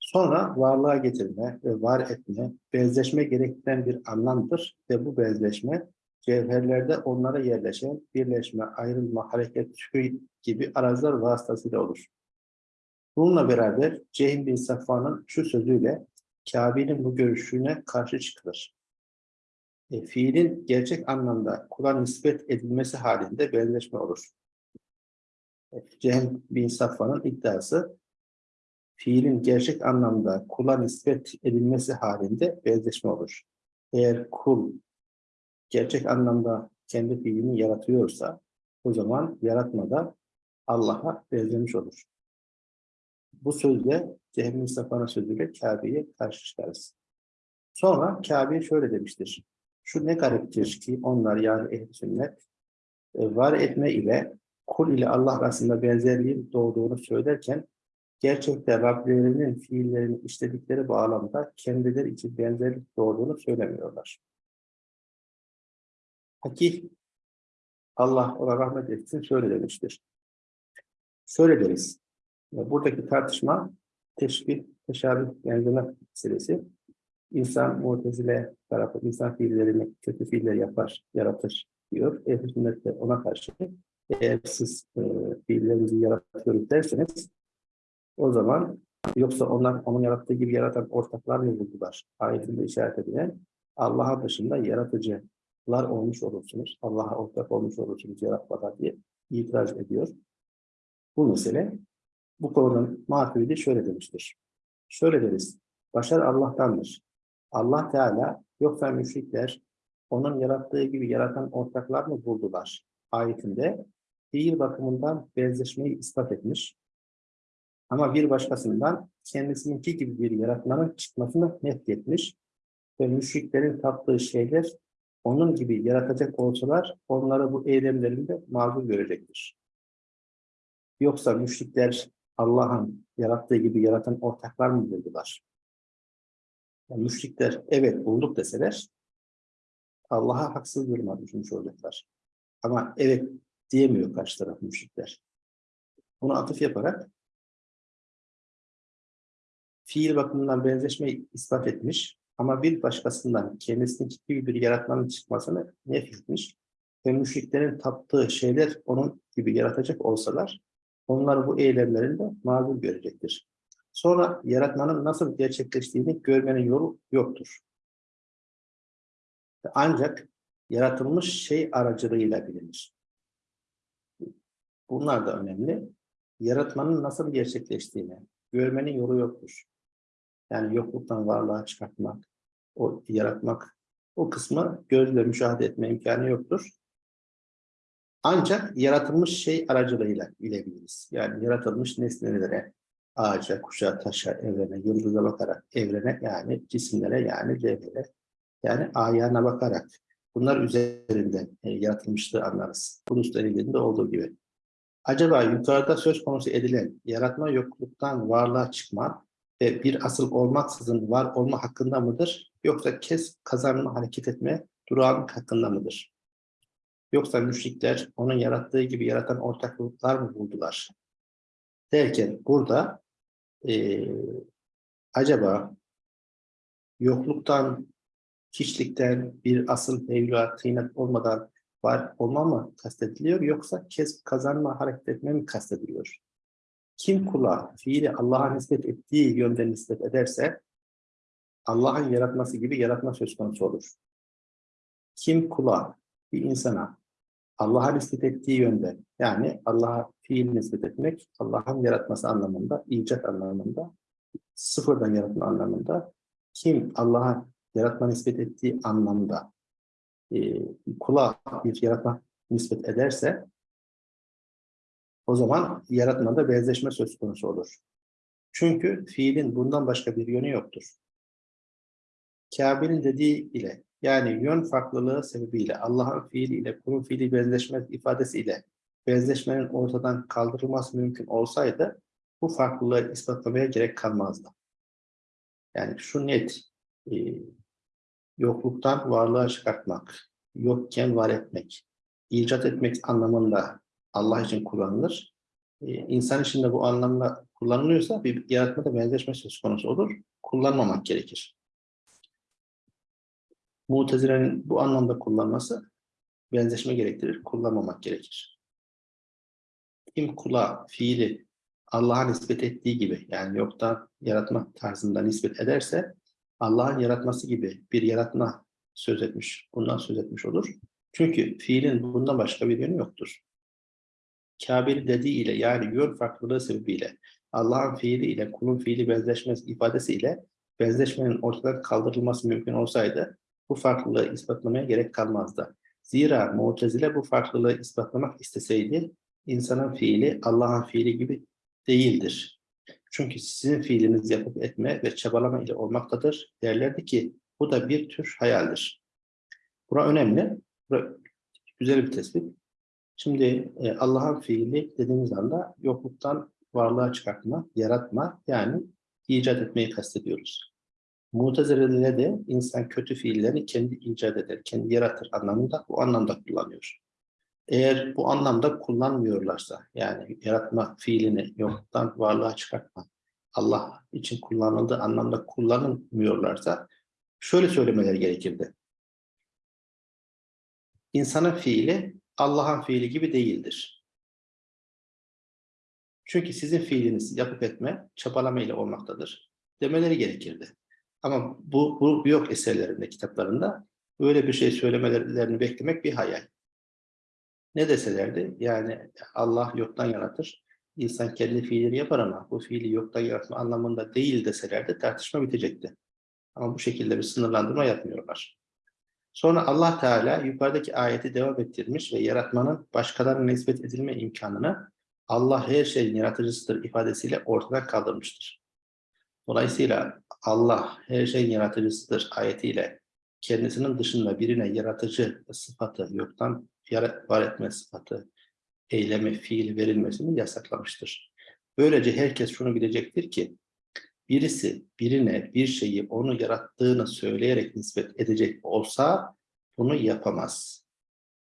Sonra varlığa getirme ve var etme, benzeşme gerektiren bir anlamdır ve bu benzeşme cevherlerde onlara yerleşen birleşme, ayrılma, hareket, tüy gibi araçlar vasıtasıyla olur. Bununla beraber Cehim bin Safvan'ın şu sözüyle Kabe'nin bu görüşüne karşı çıkılır. E, fiilin gerçek anlamda kula nispet edilmesi halinde benzeşme olur. E, Cehim bin Safvan'ın iddiası fiilin gerçek anlamda kula nispet edilmesi halinde benzeşme olur. Eğer kul gerçek anlamda kendi fiilini yaratıyorsa o zaman yaratmada Allah'a benzemiş olur. Bu sözle Cehmi Mustafa'nın sözüyle Kabe'ye karşı çıkarız. Sonra Kabe şöyle demiştir. Şu ne gariptir ki onlar yani ehl sünnet e, var etme ile kul ile Allah arasında benzerliğin doğduğunu söylerken gerçekte Rablerinin fiillerini işledikleri bağlamda kendileri için benzerlik doğduğunu söylemiyorlar. Hakik Allah ona rahmet etsin şöyle demiştir. Şöyle deriz. Buradaki tartışma teşbih, teşabih benzeme meselesi. İnsan mutezile tarafı, insan fiillerini kötü fiiller yapar, yaratır diyor. Ehl-i sünnet de ona karşı eğer siz e, fiillerinizi yaratıyoruz derseniz o zaman yoksa onlar onun yarattığı gibi yaratan ortaklar mı buldular? Ayetinde işaret edilen Allah'a dışında yaratıcılar olmuş olursunuz. Allah'a ortak olmuş olursunuz yaratmada diye itiraz ediyor. Bu mesele bu konunun maturidi şöyle demiştir. Şöyle deriz. Başar Allah'tandır. Allah Teala yoksa müşrikler onun yarattığı gibi yaratan ortaklar mı buldular? Ayetinde fiil bakımından benzeşmeyi ispat etmiş ama bir başkasından kendisininki gibi bir yaratmanın çıkmasını nehyetmiş ve müşriklerin taptığı şeyler onun gibi yaratacak olsalar onları bu eylemlerinde mazur görecektir. Yoksa müşrikler Allah'ın yarattığı gibi yaratan ortaklar mı buldular? Yani müşrikler evet bulduk deseler Allah'a haksız duruma düşmüş olacaklar. Ama evet diyemiyor karşı taraf müşrikler. Bunu atıf yaparak fiil bakımından benzeşmeyi ispat etmiş ama bir başkasından kendisindeki gibi bir yaratmanın çıkmasını nefretmiş ve müşriklerin taptığı şeyler onun gibi yaratacak olsalar onlar bu eylemlerinde mazur görecektir. Sonra yaratmanın nasıl gerçekleştiğini görmenin yolu yoktur. Ancak yaratılmış şey aracılığıyla bilinir. Bunlar da önemli. Yaratmanın nasıl gerçekleştiğini görmenin yolu yoktur. Yani yokluktan varlığa çıkartmak, o yaratmak, o kısmı gözle müşahede etme imkanı yoktur. Ancak yaratılmış şey aracılığıyla bilebiliriz. Yani yaratılmış nesnelere, ağaca, kuşa, taşa, evrene, yıldıza bakarak evrene yani cisimlere yani cevhere yani ayağına bakarak bunlar üzerinden e, yaratılmışlığı anlarız. Bunun elinde olduğu gibi. Acaba yukarıda söz konusu edilen yaratma yokluktan varlığa çıkma ve bir asıl olmaksızın var olma hakkında mıdır? Yoksa kes kazanma hareket etme durağanlık hakkında mıdır? Yoksa müşrikler onun yarattığı gibi yaratan ortaklıklar mı buldular? Derken burada e, acaba yokluktan, hiçlikten bir asıl mevla tıynak olmadan var olma mı kastediliyor yoksa kes kazanma hareket etme mi kastediliyor? Kim kula fiili Allah'a nispet ettiği yönde nispet ederse Allah'ın yaratması gibi yaratma söz konusu olur. Kim kula bir insana Allah'a nispet ettiği yönde yani Allah'a fiil nispet etmek Allah'ın yaratması anlamında, icat anlamında, sıfırdan yaratma anlamında kim Allah'a yaratma nispet ettiği anlamda e, kula bir yaratma nispet ederse o zaman yaratmada benzeşme söz konusu olur. Çünkü fiilin bundan başka bir yönü yoktur. Kabe'nin dediği ile yani yön farklılığı sebebiyle Allah'ın fiili ile kulun fiili benzeşme ifadesi ile benzeşmenin ortadan kaldırılması mümkün olsaydı bu farklılığı ispatlamaya gerek kalmazdı. Yani şu net, e, yokluktan varlığa çıkartmak, yokken var etmek, icat etmek anlamında Allah için kullanılır. Ee, insan için de bu anlamda kullanılıyorsa bir yaratmada benzeşme söz konusu olur. Kullanmamak gerekir. Mutezile'nin bu anlamda kullanması benzeşme gerektirir, kullanmamak gerekir. Kim kula, fiili Allah'a nispet ettiği gibi yani yoktan yaratma tarzında nispet ederse Allah'ın yaratması gibi bir yaratma söz etmiş, bundan söz etmiş olur. Çünkü fiilin bundan başka bir yönü yoktur. Kabil dediği ile yani yön farklılığı sebebiyle Allah'ın fiili ile kulun fiili benzeşmez ifadesiyle benzeşmenin ortadan kaldırılması mümkün olsaydı bu farklılığı ispatlamaya gerek kalmazdı. Zira Mu'tezile bu farklılığı ispatlamak isteseydi insanın fiili Allah'ın fiili gibi değildir. Çünkü sizin fiiliniz yapıp etme ve çabalama ile olmaktadır derlerdi ki bu da bir tür hayaldir. Bura önemli. Bura güzel bir tespit. Şimdi e, Allah'ın fiili dediğimiz anda yokluktan varlığa çıkartma, yaratma yani icat etmeyi kastediyoruz. Mutezile'de de insan kötü fiillerini kendi icat eder, kendi yaratır anlamında bu anlamda kullanıyor. Eğer bu anlamda kullanmıyorlarsa yani yaratma fiilini yoktan varlığa çıkartma Allah için kullanıldığı anlamda kullanılmıyorlarsa şöyle söylemeleri gerekirdi. İnsanın fiili Allah'ın fiili gibi değildir. Çünkü sizin fiiliniz yapıp etme, çabalama ile olmaktadır. Demeleri gerekirdi. Ama bu, bu yok eserlerinde, kitaplarında. Böyle bir şey söylemelerini beklemek bir hayal. Ne deselerdi? Yani Allah yoktan yaratır. İnsan kendi fiilini yapar ama bu fiili yoktan yaratma anlamında değil deselerdi tartışma bitecekti. Ama bu şekilde bir sınırlandırma yapmıyorlar. Sonra Allah Teala yukarıdaki ayeti devam ettirmiş ve yaratmanın başkalarına nispet edilme imkanını Allah her şeyin yaratıcısıdır ifadesiyle ortadan kaldırmıştır. Dolayısıyla Allah her şeyin yaratıcısıdır ayetiyle kendisinin dışında birine yaratıcı sıfatı yoktan var etme sıfatı, eyleme, fiil verilmesini yasaklamıştır. Böylece herkes şunu bilecektir ki birisi birine bir şeyi onu yarattığını söyleyerek nispet edecek olsa bunu yapamaz.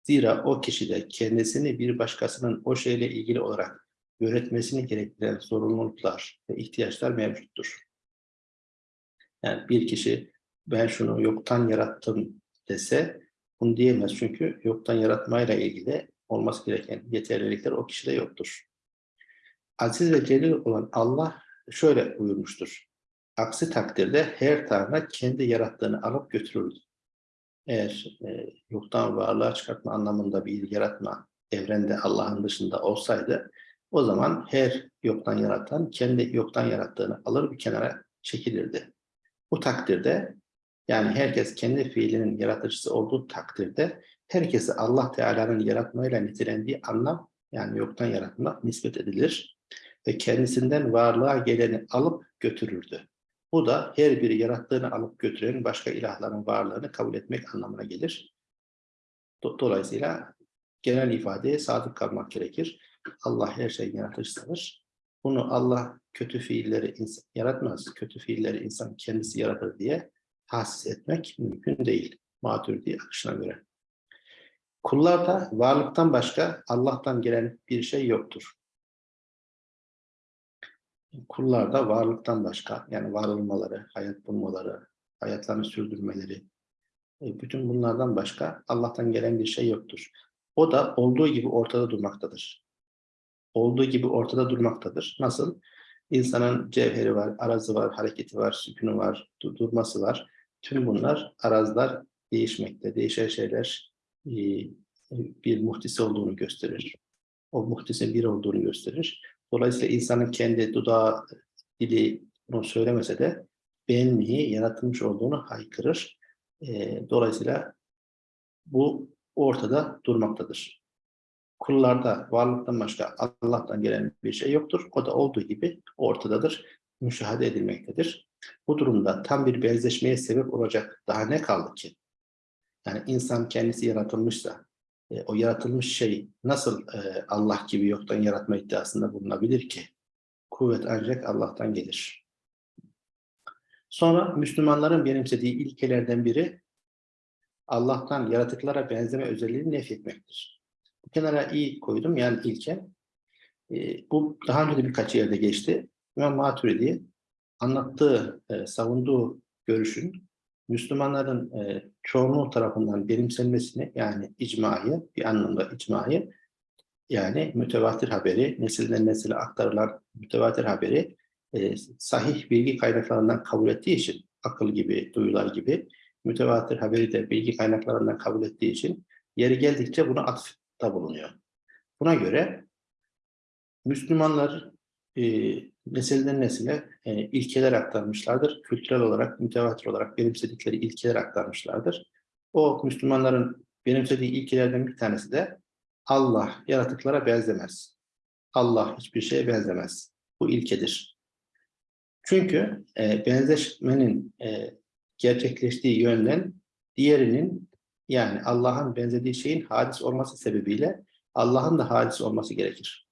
Zira o kişide kendisini bir başkasının o şeyle ilgili olarak yönetmesini gerektiren sorumluluklar ve ihtiyaçlar mevcuttur. Yani bir kişi ben şunu yoktan yarattım dese bunu diyemez. Çünkü yoktan yaratmayla ilgili olması gereken yeterlilikler o kişide yoktur. Aziz ve celil olan Allah şöyle buyurmuştur. Aksi takdirde her tanrı kendi yarattığını alıp götürürdü. Eğer e, yoktan varlığa çıkartma anlamında bir yaratma evrende Allah'ın dışında olsaydı o zaman her yoktan yaratan kendi yoktan yarattığını alır bir kenara çekilirdi. Bu takdirde yani herkes kendi fiilinin yaratıcısı olduğu takdirde herkese Allah Teala'nın yaratmayla nitelendiği anlam yani yoktan yaratma nispet edilir ve kendisinden varlığa geleni alıp götürürdü. Bu da her biri yarattığını alıp götüren başka ilahların varlığını kabul etmek anlamına gelir. Dolayısıyla genel ifadeye sadık kalmak gerekir. Allah her şeyin yaratıcısıdır. Bunu Allah kötü fiilleri yaratmaz, kötü fiilleri insan kendisi yaratır diye tahsis etmek mümkün değil. Maturidi akışına göre. Kullarda varlıktan başka Allah'tan gelen bir şey yoktur. Kullarda varlıktan başka, yani var olmaları, hayat bulmaları, hayatlarını sürdürmeleri, e, bütün bunlardan başka Allah'tan gelen bir şey yoktur. O da olduğu gibi ortada durmaktadır. Olduğu gibi ortada durmaktadır. Nasıl? İnsanın cevheri var, arazı var, hareketi var, sükunu var, durması var. Tüm bunlar arazlar değişmekte. Değişen şeyler e, bir muhtisi olduğunu gösterir. O muhtisin bir olduğunu gösterir. Dolayısıyla insanın kendi dudağı, dili bunu söylemese de benliği yaratılmış olduğunu haykırır. E, dolayısıyla bu ortada durmaktadır. Kullarda varlıktan başka Allah'tan gelen bir şey yoktur. O da olduğu gibi ortadadır, müşahede edilmektedir. Bu durumda tam bir benzeşmeye sebep olacak daha ne kaldı ki? Yani insan kendisi yaratılmışsa, e, o yaratılmış şey nasıl e, Allah gibi yoktan yaratma iddiasında bulunabilir ki? Kuvvet ancak Allah'tan gelir. Sonra Müslümanların benimsediği ilkelerden biri Allah'tan yaratıklara benzeme özelliğini nefretmektir. Bu kenara iyi koydum yani ilke. E, bu daha önce de birkaç yerde geçti. İmam Maturidi anlattığı, e, savunduğu görüşün Müslümanların e, çoğunluğu tarafından benimsenmesini yani icmayı, bir anlamda icmayı yani mütevatir haberi, nesilden nesile aktarılan mütevatir haberi e, sahih bilgi kaynaklarından kabul ettiği için, akıl gibi, duyular gibi mütevatir haberi de bilgi kaynaklarından kabul ettiği için yeri geldikçe buna atıfta bulunuyor. Buna göre Müslümanlar e, nesilden nesile e, ilkeler aktarmışlardır. Kültürel olarak, mütevatir olarak benimsedikleri ilkeler aktarmışlardır. O Müslümanların benimsediği ilkelerden bir tanesi de Allah yaratıklara benzemez. Allah hiçbir şeye benzemez. Bu ilkedir. Çünkü e, benzeşmenin e, gerçekleştiği yönden diğerinin yani Allah'ın benzediği şeyin hadis olması sebebiyle Allah'ın da hadis olması gerekir.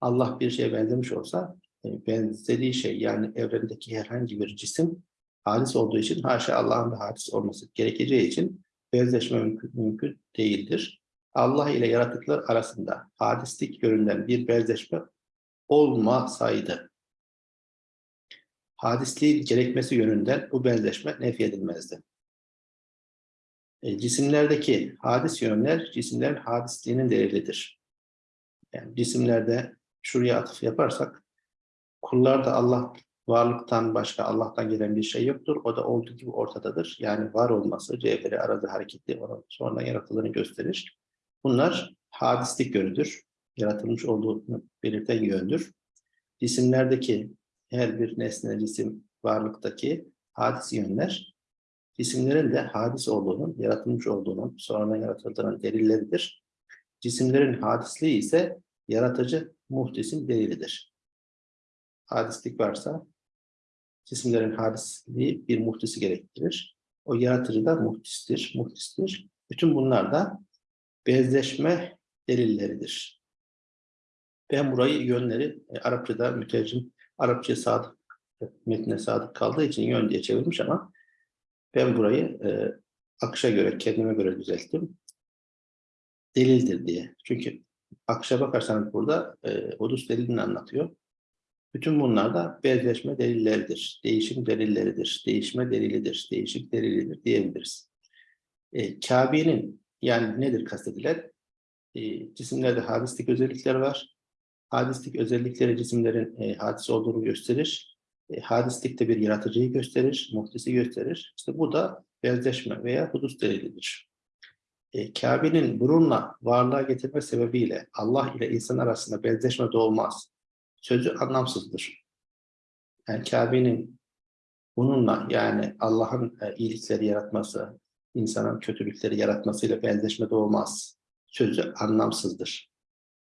Allah bir şeye benzemiş olsa benzediği şey yani evrendeki herhangi bir cisim hadis olduğu için haşa Allah'ın da hadis olması gerekeceği için benzeşme mümkün, mümkün değildir. Allah ile yaratıklar arasında hadislik yönünden bir benzeşme olmasaydı hadisliği gerekmesi yönünden bu benzeşme nefyedilmezdi. E, cisimlerdeki hadis yönler cisimlerin hadisliğinin delilidir. Yani cisimlerde şuraya atıf yaparsak kullarda Allah varlıktan başka Allah'tan gelen bir şey yoktur. O da olduğu gibi ortadadır. Yani var olması, cevheri arada hareketli sonra yaratıldığını gösterir. Bunlar hadislik yönüdür. Yaratılmış olduğunu belirten yöndür. Cisimlerdeki her bir nesne, cisim, varlıktaki hadis yönler, cisimlerin de hadis olduğunun, yaratılmış olduğunun, sonradan yaratıldığının delilleridir. Cisimlerin hadisliği ise yaratıcı muhdisin delilidir. Hadislik varsa cisimlerin hadisliği bir muhdisi gerektirir. O yaratıcı da muhdistir, muhdistir. Bütün bunlar da benzeşme delilleridir. Ben burayı yönleri e, Arapçada mütercim Arapça sadık, metne sadık kaldığı için yön diye çevirmiş ama ben burayı e, akışa göre, kendime göre düzelttim. Delildir diye. Çünkü akışa bakarsanız burada e, Odus delilini anlatıyor. Bütün bunlar da benzeşme delilleridir, değişim delilleridir, değişme delilidir, değişik delilidir diyebiliriz. E, Kabe'nin yani nedir kastedilen? E, cisimlerde hadislik özellikler var. Hadislik özellikleri cisimlerin e, hadis olduğunu gösterir. E, hadislik de bir yaratıcıyı gösterir, muhtisi gösterir. İşte bu da benzeşme veya hudus delilidir. E, Kabe'nin bununla varlığa getirme sebebiyle Allah ile insan arasında benzeşme doğmaz. Sözü anlamsızdır. Yani Kabe'nin bununla yani Allah'ın e, iyilikleri yaratması, insanın kötülükleri yaratmasıyla benzeşme doğmaz. Sözü anlamsızdır.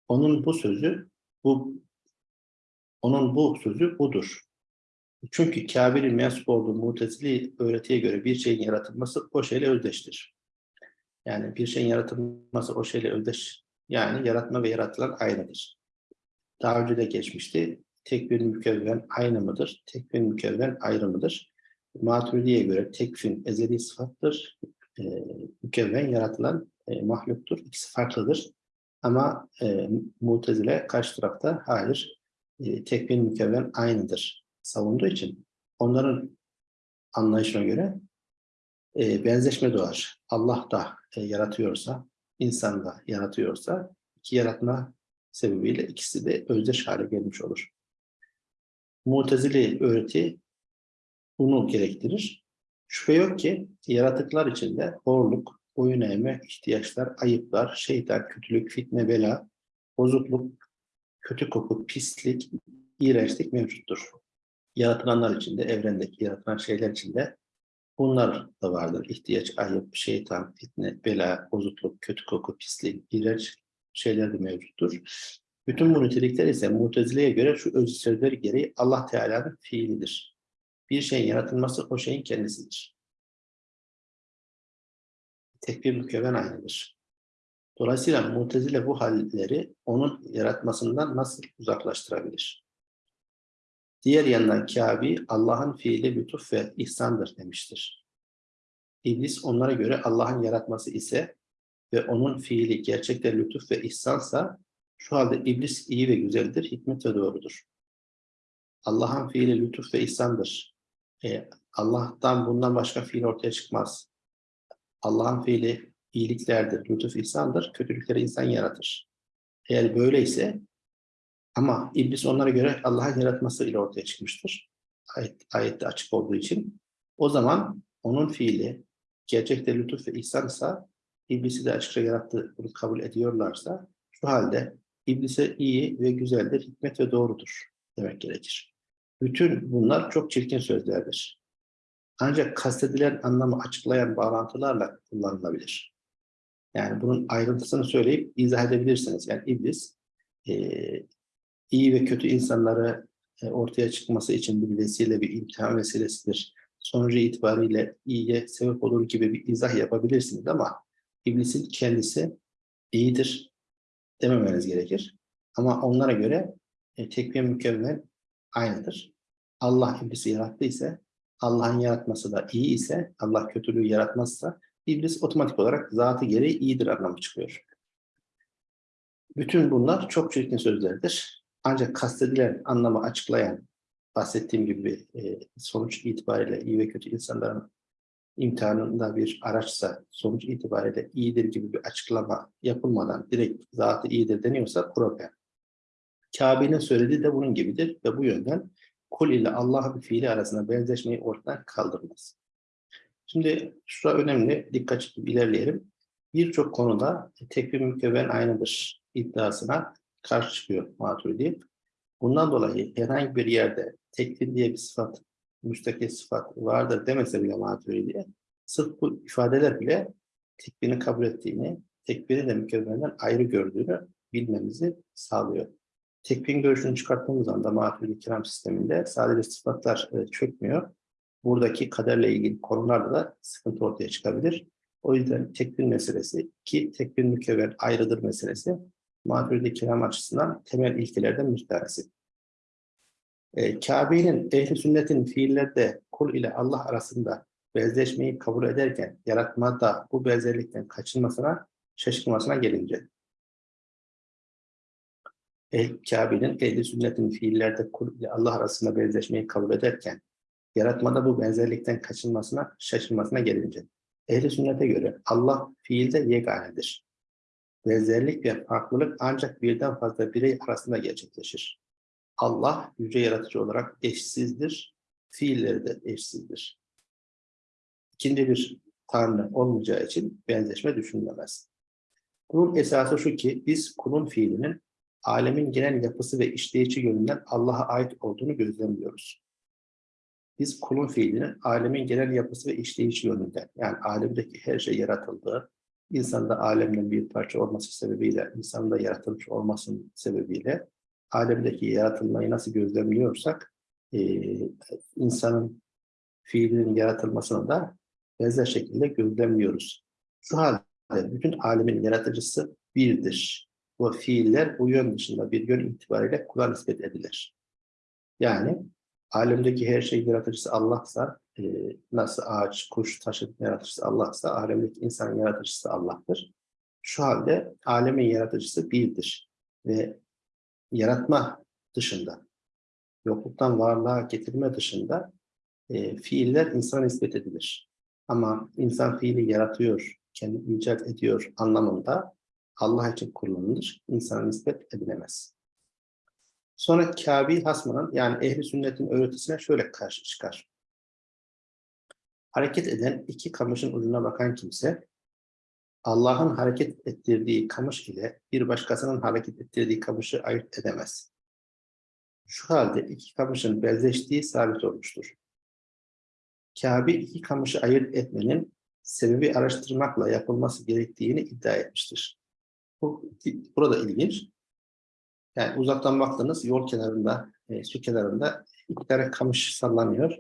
Onun bu sözü bu onun bu sözü budur. Çünkü Kabe'nin mensup olduğu mutezili öğretiye göre bir şeyin yaratılması o şeyle özdeştir. Yani bir şeyin yaratılması o şeyle özdeş. Yani yaratma ve yaratılan aynıdır. Daha önce de geçmişti. Tekvin mükevven aynı mıdır? Tekvin mükevven ayrı mıdır? Maturidi'ye göre tekvin ezeli sıfattır. E, mükevven yaratılan e, mahluktur. İkisi farklıdır. Ama e, mutezile karşı tarafta hayır e, tekvin mükevven aynıdır savunduğu için onların anlayışına göre e, benzeşme doğar. Allah da e, yaratıyorsa, insan da yaratıyorsa iki yaratma sebebiyle ikisi de özdeş hale gelmiş olur. Mutezili öğreti bunu gerektirir. Şüphe yok ki yaratıklar içinde horluk, boyun eğme, ihtiyaçlar, ayıplar, şeytan, kötülük, fitne, bela, bozukluk, kötü koku, pislik, iğrençlik mevcuttur. Yaratılanlar içinde, evrendeki yaratılan şeyler içinde bunlar da vardır. İhtiyaç, ayıp, şeytan, fitne, bela, bozukluk, kötü koku, pislik, iğrenç şeyler de mevcuttur. Bütün bu nitelikler ise Mutezile'ye göre şu ölçüleri gereği Allah Teala'nın fiilidir. Bir şeyin yaratılması o şeyin kendisidir. Tekbir mükevven aynıdır. Dolayısıyla Mutezile bu halleri onun yaratmasından nasıl uzaklaştırabilir? Diğer yandan Kâbi Allah'ın fiili lütuf ve ihsandır demiştir. İblis onlara göre Allah'ın yaratması ise ve onun fiili gerçekte lütuf ve ihsansa şu halde iblis iyi ve güzeldir, hikmet ve doğrudur. Allah'ın fiili lütuf ve ihsandır. E, Allah'tan bundan başka fiil ortaya çıkmaz. Allah'ın fiili iyiliklerdir, lütuf ihsandır, kötülükleri insan yaratır. Eğer böyleyse ama iblis onlara göre Allah'ın yaratması ile ortaya çıkmıştır. Ayet, ayette açık olduğu için. O zaman onun fiili gerçekte lütuf ve ihsansa iblisi de açıkça yarattı, bunu kabul ediyorlarsa şu halde iblise iyi ve güzeldir, hikmet ve doğrudur demek gerekir. Bütün bunlar çok çirkin sözlerdir. Ancak kastedilen anlamı açıklayan bağlantılarla kullanılabilir. Yani bunun ayrıntısını söyleyip izah edebilirsiniz. Yani iblis e, iyi ve kötü insanları e, ortaya çıkması için bir vesile, bir imtihan vesilesidir. Sonucu itibariyle iyiye sebep olur gibi bir izah yapabilirsiniz ama iblisin kendisi iyidir dememeniz gerekir. Ama onlara göre e, tekvim mükemmel aynıdır. Allah iblisi yarattıysa, Allah'ın yaratması da iyi ise, Allah kötülüğü yaratmazsa, iblis otomatik olarak zatı gereği iyidir anlamı çıkıyor. Bütün bunlar çok çirkin sözlerdir. Ancak kastedilen anlamı açıklayan, bahsettiğim gibi e, sonuç itibariyle iyi ve kötü insanların imtihanında bir araçsa sonuç itibariyle iyidir gibi bir açıklama yapılmadan direkt zatı iyidir deniyorsa problem. Kabe'nin söylediği de bunun gibidir ve bu yönden kul ile Allah'ın fiili arasında benzeşmeyi ortadan kaldırmaz. Şimdi şurada önemli, dikkat çekip ilerleyelim. Birçok konuda tekvim mükevven aynıdır iddiasına karşı çıkıyor Maturidi. Bundan dolayı herhangi bir yerde tekvim diye bir sıfat müstakil sıfat vardır demese bile maturidi, sırf bu ifadeler bile tekbirini kabul ettiğini, tekbiri de mükemmelinden ayrı gördüğünü bilmemizi sağlıyor. Tekbirin görüşünü çıkarttığımız anda maturidi kiram sisteminde sadece sıfatlar e, çökmüyor. Buradaki kaderle ilgili konularda da sıkıntı ortaya çıkabilir. O yüzden tekbir meselesi ki tekbir mükemmel ayrıdır meselesi maturidi kiram açısından temel ilkelerden bir tanesi. E, Kabe'nin ehli sünnetin fiillerde kul ile Allah arasında benzeşmeyi kabul ederken yaratmada bu benzerlikten kaçınmasına, şaşkınmasına gelince. El Kabe'nin ehli sünnetin fiillerde kul ile Allah arasında benzeşmeyi kabul ederken yaratmada bu benzerlikten kaçınmasına, şaşırmasına gelince ehli sünnete göre Allah fiilde yeganedir. Benzerlik ve farklılık ancak birden fazla birey arasında gerçekleşir. Allah yüce yaratıcı olarak eşsizdir, fiilleri de eşsizdir. İkinci bir tanrı olmayacağı için benzeşme düşünülemez. Bunun esası şu ki biz kulun fiilinin alemin genel yapısı ve işleyişi yönünden Allah'a ait olduğunu gözlemliyoruz. Biz kulun fiilinin alemin genel yapısı ve işleyişi yönünden, yani alemdeki her şey yaratıldığı, insan da alemden bir parça olması sebebiyle, insan da yaratılmış olmasının sebebiyle, alemdeki yaratılmayı nasıl gözlemliyorsak, e, insanın fiilinin yaratılmasını da benzer şekilde gözlemliyoruz. Şu halde bütün alemin yaratıcısı birdir. Bu fiiller bu yön dışında bir yön itibariyle kula nispet edilir. Yani alemdeki her şeyin yaratıcısı Allah'sa, e, nasıl ağaç, kuş, taşın yaratıcısı Allah'sa, alemdeki insanın yaratıcısı Allah'tır. Şu halde alemin yaratıcısı birdir. Ve yaratma dışında, yokluktan varlığa getirme dışında e, fiiller insana nispet edilir. Ama insan fiili yaratıyor, kendi icat ediyor anlamında Allah için kullanılır, insana nispet edilemez. Sonra Kâbi Hasman'ın yani ehli sünnetin öğretisine şöyle karşı çıkar. Hareket eden iki kamışın ucuna bakan kimse, Allah'ın hareket ettirdiği kamış ile bir başkasının hareket ettirdiği kamışı ayırt edemez. Şu halde iki kamışın benzeştiği sabit olmuştur. Kâbi iki kamışı ayırt etmenin sebebi araştırmakla yapılması gerektiğini iddia etmiştir. Bu, burada ilginç. Yani uzaktan baktınız yol kenarında, e, su kenarında iki tane kamış sallanıyor.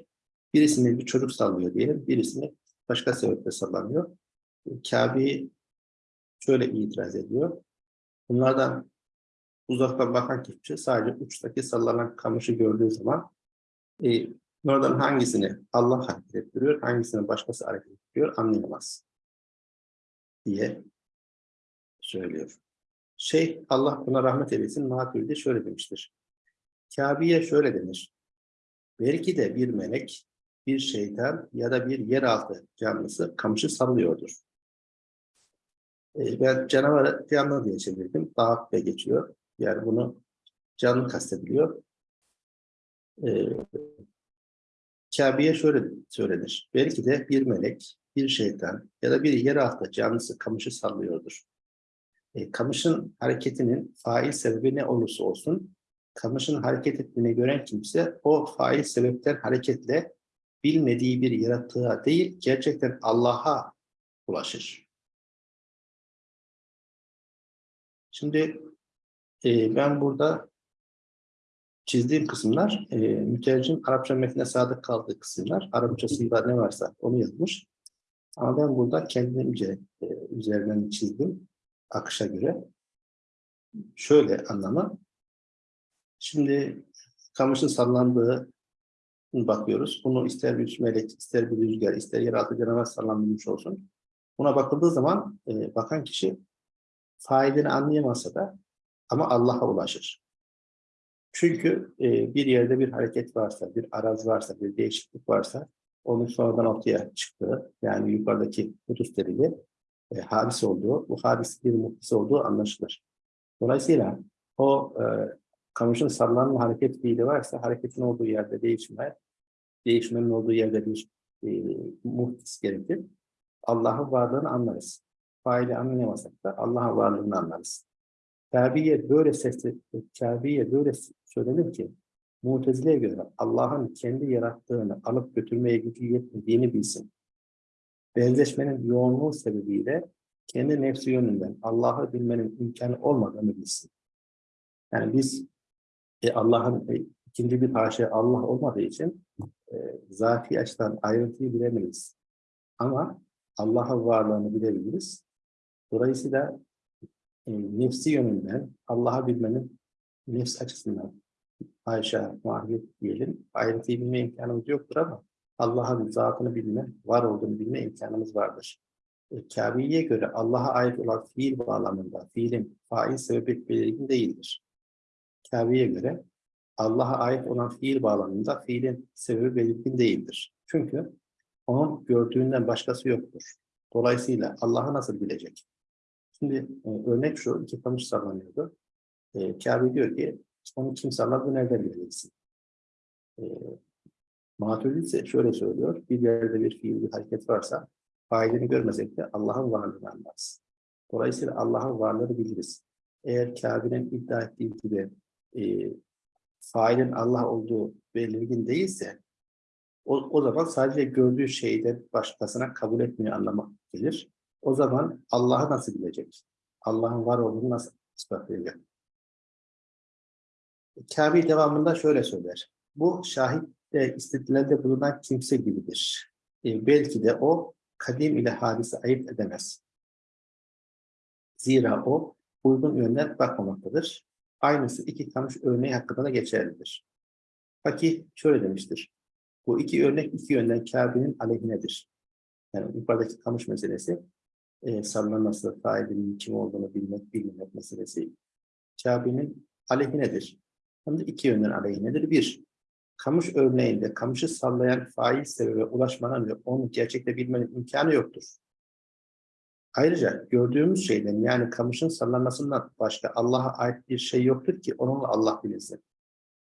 Birisini bir çocuk sallıyor diyelim, birisini başka sebeple sallanıyor. Kabe'yi şöyle itiraz ediyor. Bunlardan uzaktan bakan kişi sadece uçtaki sallanan kamışı gördüğü zaman e, Bunlardan hangisini Allah hareket ettiriyor, hangisini başkası hareket ettiriyor anlayamaz diye söylüyor. Şey Allah buna rahmet eylesin Maturidi şöyle demiştir. Kabe'ye şöyle denir. Belki de bir melek, bir şeytan ya da bir yeraltı canlısı kamışı sallıyordur. Ee, ben canavarı canlı diye çevirdim. Dağıt ve geçiyor. Yani bunu canlı kastediliyor. Ee, Kabe'ye şöyle söylenir. Belki de bir melek, bir şeytan ya da bir yeraltı canlısı kamışı sallıyordur. E, kamışın hareketinin fail sebebi ne olursa olsun, kamışın hareket ettiğini gören kimse o fail sebepten hareketle bilmediği bir yaratığa değil, gerçekten Allah'a ulaşır. Şimdi e, ben burada çizdiğim kısımlar e, mütercim Arapça metne sadık kaldığı kısımlar. Arapçasında ne varsa onu yazmış. Ama ben burada kendimce e, üzerinden çizdim akışa göre. Şöyle anlamı. Şimdi kamışın sallandığı bakıyoruz. Bunu ister bir melek, ister bir rüzgar, ister yeraltı canavar sallanmış olsun. Buna bakıldığı zaman e, bakan kişi failini anlayamasa da ama Allah'a ulaşır. Çünkü e, bir yerde bir hareket varsa, bir araz varsa, bir değişiklik varsa onun sonradan ortaya çıktığı, yani yukarıdaki Kudüs delili e, hadis olduğu, bu hadis bir muhtisi olduğu anlaşılır. Dolayısıyla o e, kamışın sallanma hareket fiili varsa hareketin olduğu yerde değişme, değişmenin olduğu yerde bir e, muhtis gerekir. Allah'ın varlığını anlarız. Faili anlayamasak da Allah'ın varlığını anlarız. Kabe'ye böyle sesli, Kabe'ye böyle söylenir ki Mutezile'ye göre Allah'ın kendi yarattığını alıp götürmeye gücü yetmediğini bilsin. Benzeşmenin yoğunluğu sebebiyle kendi nefsi yönünden Allah'ı bilmenin imkanı olmadığını bilsin. Yani biz e, Allah'ın e, ikinci bir haşa Allah olmadığı için e, zati açıdan ayrıntıyı bilemeyiz. Ama Allah'ın varlığını bilebiliriz. Dolayısıyla e, nefsi yönünden Allah'ı bilmenin nefs açısından Ayşe, mahiyet diyelim. Ayrıntıyı bilme imkanımız yoktur ama Allah'ın zatını bilme, var olduğunu bilme imkanımız vardır. E, Kabe'ye göre Allah'a ait olan fiil bağlamında fiilin fail sebebi belirgin değildir. Kabe'ye göre Allah'a ait olan fiil bağlamında fiilin sebebi belirgin değildir. Çünkü onun gördüğünden başkası yoktur. Dolayısıyla Allah'ı nasıl bilecek? Şimdi e, örnek şu, iki kamış sallanıyordu. E, Kabe diyor ki, onu kim salladı nereden bileceksin? E, Maturidi ise şöyle söylüyor, bir yerde bir fiil, bir hareket varsa, failini görmesek de Allah'ın varlığını anlarız. Dolayısıyla Allah'ın varlığını biliriz. Eğer Kabe'nin iddia ettiği gibi e, failin Allah olduğu belirgin değilse, o, o zaman sadece gördüğü şeyde başkasına kabul etmiyor anlamak gelir. O zaman Allah'ı nasıl bilecek? Allah'ın var olduğunu nasıl ispatlayacak? Kabe devamında şöyle söyler. Bu şahit de istidlalde bulunan kimse gibidir. E, belki de o kadim ile hadisi ayırt edemez. Zira o uygun yönden bakmamaktadır. Aynısı iki kamış örneği hakkında da geçerlidir. Fakih şöyle demiştir. Bu iki örnek iki yönden Kabe'nin aleyhinedir. Yani yukarıdaki kamış meselesi e, sallanması, failinin kim olduğunu bilmek, bilmemek meselesi Kabe'nin aleyhinedir. Hem de iki yönden aleyhinedir. Bir, kamış örneğinde kamışı sallayan fail sebebe ulaşmanın ve onu gerçekte bilmenin imkanı yoktur. Ayrıca gördüğümüz şeyden yani kamışın sallanmasından başka Allah'a ait bir şey yoktur ki onunla Allah bilinsin.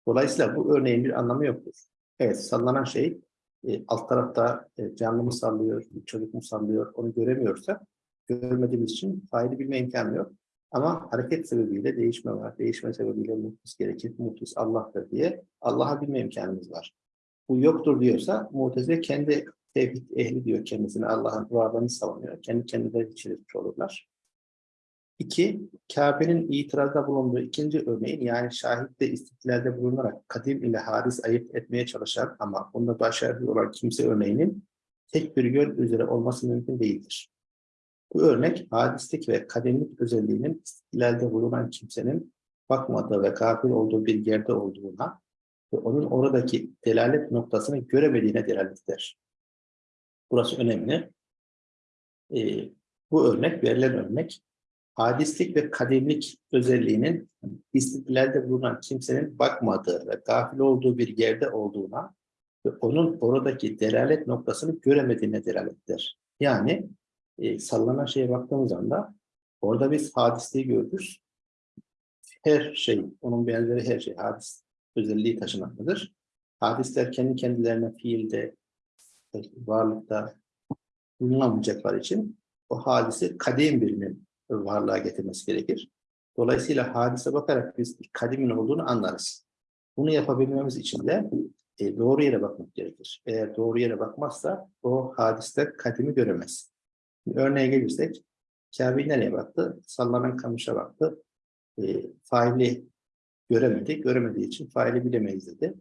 Dolayısıyla bu örneğin bir anlamı yoktur. Evet sallanan şey e, alt tarafta e, canlı mı sallıyor, çocuk mu sallıyor onu göremiyorsa görmediğimiz için faili bilme imkanı yok. Ama hareket sebebiyle değişme var. Değişme sebebiyle muhtis gerekir. Muhtis Allah'tır diye Allah'a bilme imkanımız var. Bu yoktur diyorsa Mu'tezile kendi tevhid ehli diyor kendisine Allah'ın varlığını savunuyor. Kendi kendileri çelişmiş olurlar. İki, Kabe'nin itirazda bulunduğu ikinci örneğin yani şahitte istiklalde bulunarak kadim ile haris ayırt etmeye çalışan ama bunda başarılı olan kimse örneğinin tek bir yön üzere olması mümkün değildir. Bu örnek hadislik ve kademlik özelliğinin istiklalde bulunan kimsenin bakmadığı ve gafil olduğu bir yerde olduğuna ve onun oradaki delalet noktasını göremediğine delalet eder. Burası önemli. Ee, bu örnek, verilen örnek, hadislik ve kademlik özelliğinin istiklalde bulunan kimsenin bakmadığı ve gafil olduğu bir yerde olduğuna ve onun oradaki delalet noktasını göremediğine delalettir. Yani e, sallanan şeye baktığımız anda orada biz hadisliği görürüz. Her şey, onun benzeri her şey hadis özelliği taşımaktadır. Hadisler kendi kendilerine fiilde, varlıkta bulunamayacaklar için o hadisi kadim birinin varlığa getirmesi gerekir. Dolayısıyla hadise bakarak biz kadimin olduğunu anlarız. Bunu yapabilmemiz için de e, doğru yere bakmak gerekir. Eğer doğru yere bakmazsa o hadiste kadimi göremez. Örneğe gelirsek, Kabe nereye baktı? Sallanan kamışa baktı. E, faili göremedi. Göremediği için faili bilemeyiz dedi.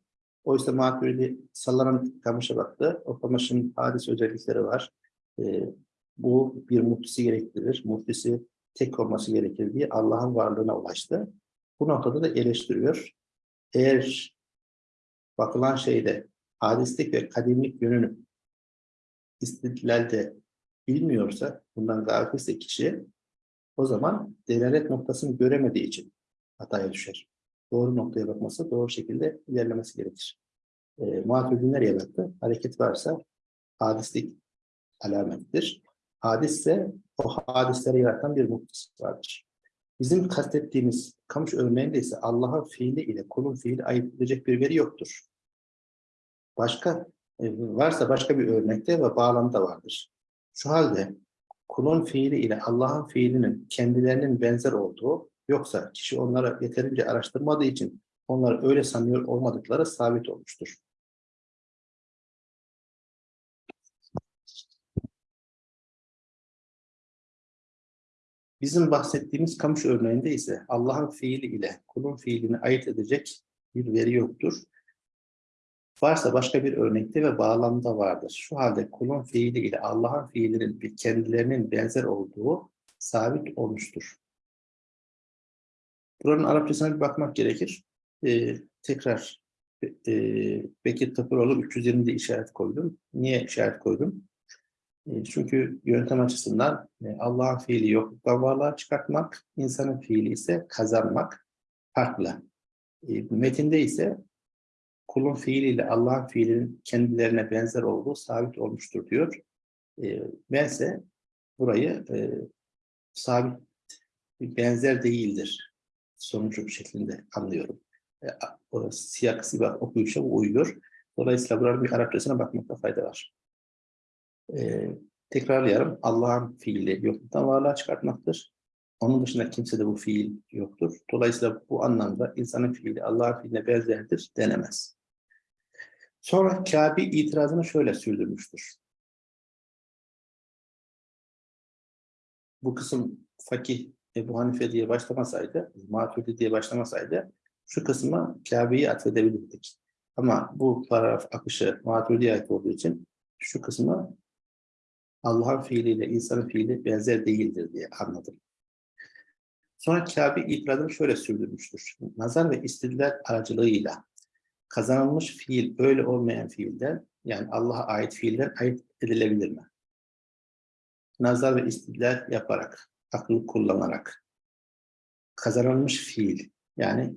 Oysa Maturidi sallanan kamışa baktı. O kamışın hadis özellikleri var. E, bu bir muhtisi gerektirir. Muhtisi tek olması gerekir diye Allah'ın varlığına ulaştı. Bu noktada da eleştiriyor. Eğer bakılan şeyde hadislik ve kadimlik yönünü istidlalde bilmiyorsa, bundan gafilse kişi, o zaman delalet noktasını göremediği için hataya düşer. Doğru noktaya bakması, doğru şekilde ilerlemesi gerekir. E, Muhatibin nereye baktı? Hareket varsa hadislik alamettir. Hadisse o hadisleri yaratan bir muhtis vardır. Bizim kastettiğimiz kamış örneğinde ise Allah'ın fiili ile kulun fiili ayırt edecek bir veri yoktur. Başka e, varsa başka bir örnekte ve bağlamda vardır. Şu halde kulun fiili ile Allah'ın fiilinin kendilerinin benzer olduğu yoksa kişi onlara yeterince araştırmadığı için onları öyle sanıyor olmadıkları sabit olmuştur. Bizim bahsettiğimiz kamış örneğinde ise Allah'ın fiili ile kulun fiilini ayırt edecek bir veri yoktur. Varsa başka bir örnekte ve bağlamda vardır. Şu halde kulun fiili ile Allah'ın fiilinin bir kendilerinin benzer olduğu sabit olmuştur. Buranın Arapçasına bir bakmak gerekir. Ee, tekrar e, Bekir Tapıroğlu 320'de işaret koydum. Niye işaret koydum? E, çünkü yöntem açısından e, Allah'ın fiili yokluktan varlığa çıkartmak, insanın fiili ise kazanmak farklı. E, metinde ise kulun fiiliyle Allah'ın fiilinin kendilerine benzer olduğu sabit olmuştur diyor. E, bense burayı e, sabit benzer değildir sonucu şeklinde anlıyorum. E, o siyah sibah okuyuşa uyuyor. Dolayısıyla buranın bir Arapçasına bakmakta fayda var. E, tekrarlayalım. Allah'ın fiili yokluktan varlığa çıkartmaktır. Onun dışında kimse de bu fiil yoktur. Dolayısıyla bu anlamda insanın fiili Allah'ın fiiline benzerdir denemez. Sonra Kabe itirazını şöyle sürdürmüştür. Bu kısım fakih Ebu Hanife diye başlamasaydı, Maturidi diye başlamasaydı şu kısma Kabe'yi atfedebilirdik. Ama bu paragraf akışı Maturidi'ye ait olduğu için şu kısmı Allah'ın fiiliyle insanın fiili benzer değildir diye anladım. Sonra Kabe itirazını şöyle sürdürmüştür. Nazar ve istidlal aracılığıyla kazanılmış fiil öyle olmayan fiilden yani Allah'a ait fiilden ayırt edilebilir mi? Nazar ve istidlal yaparak, akıl kullanarak kazanılmış fiil yani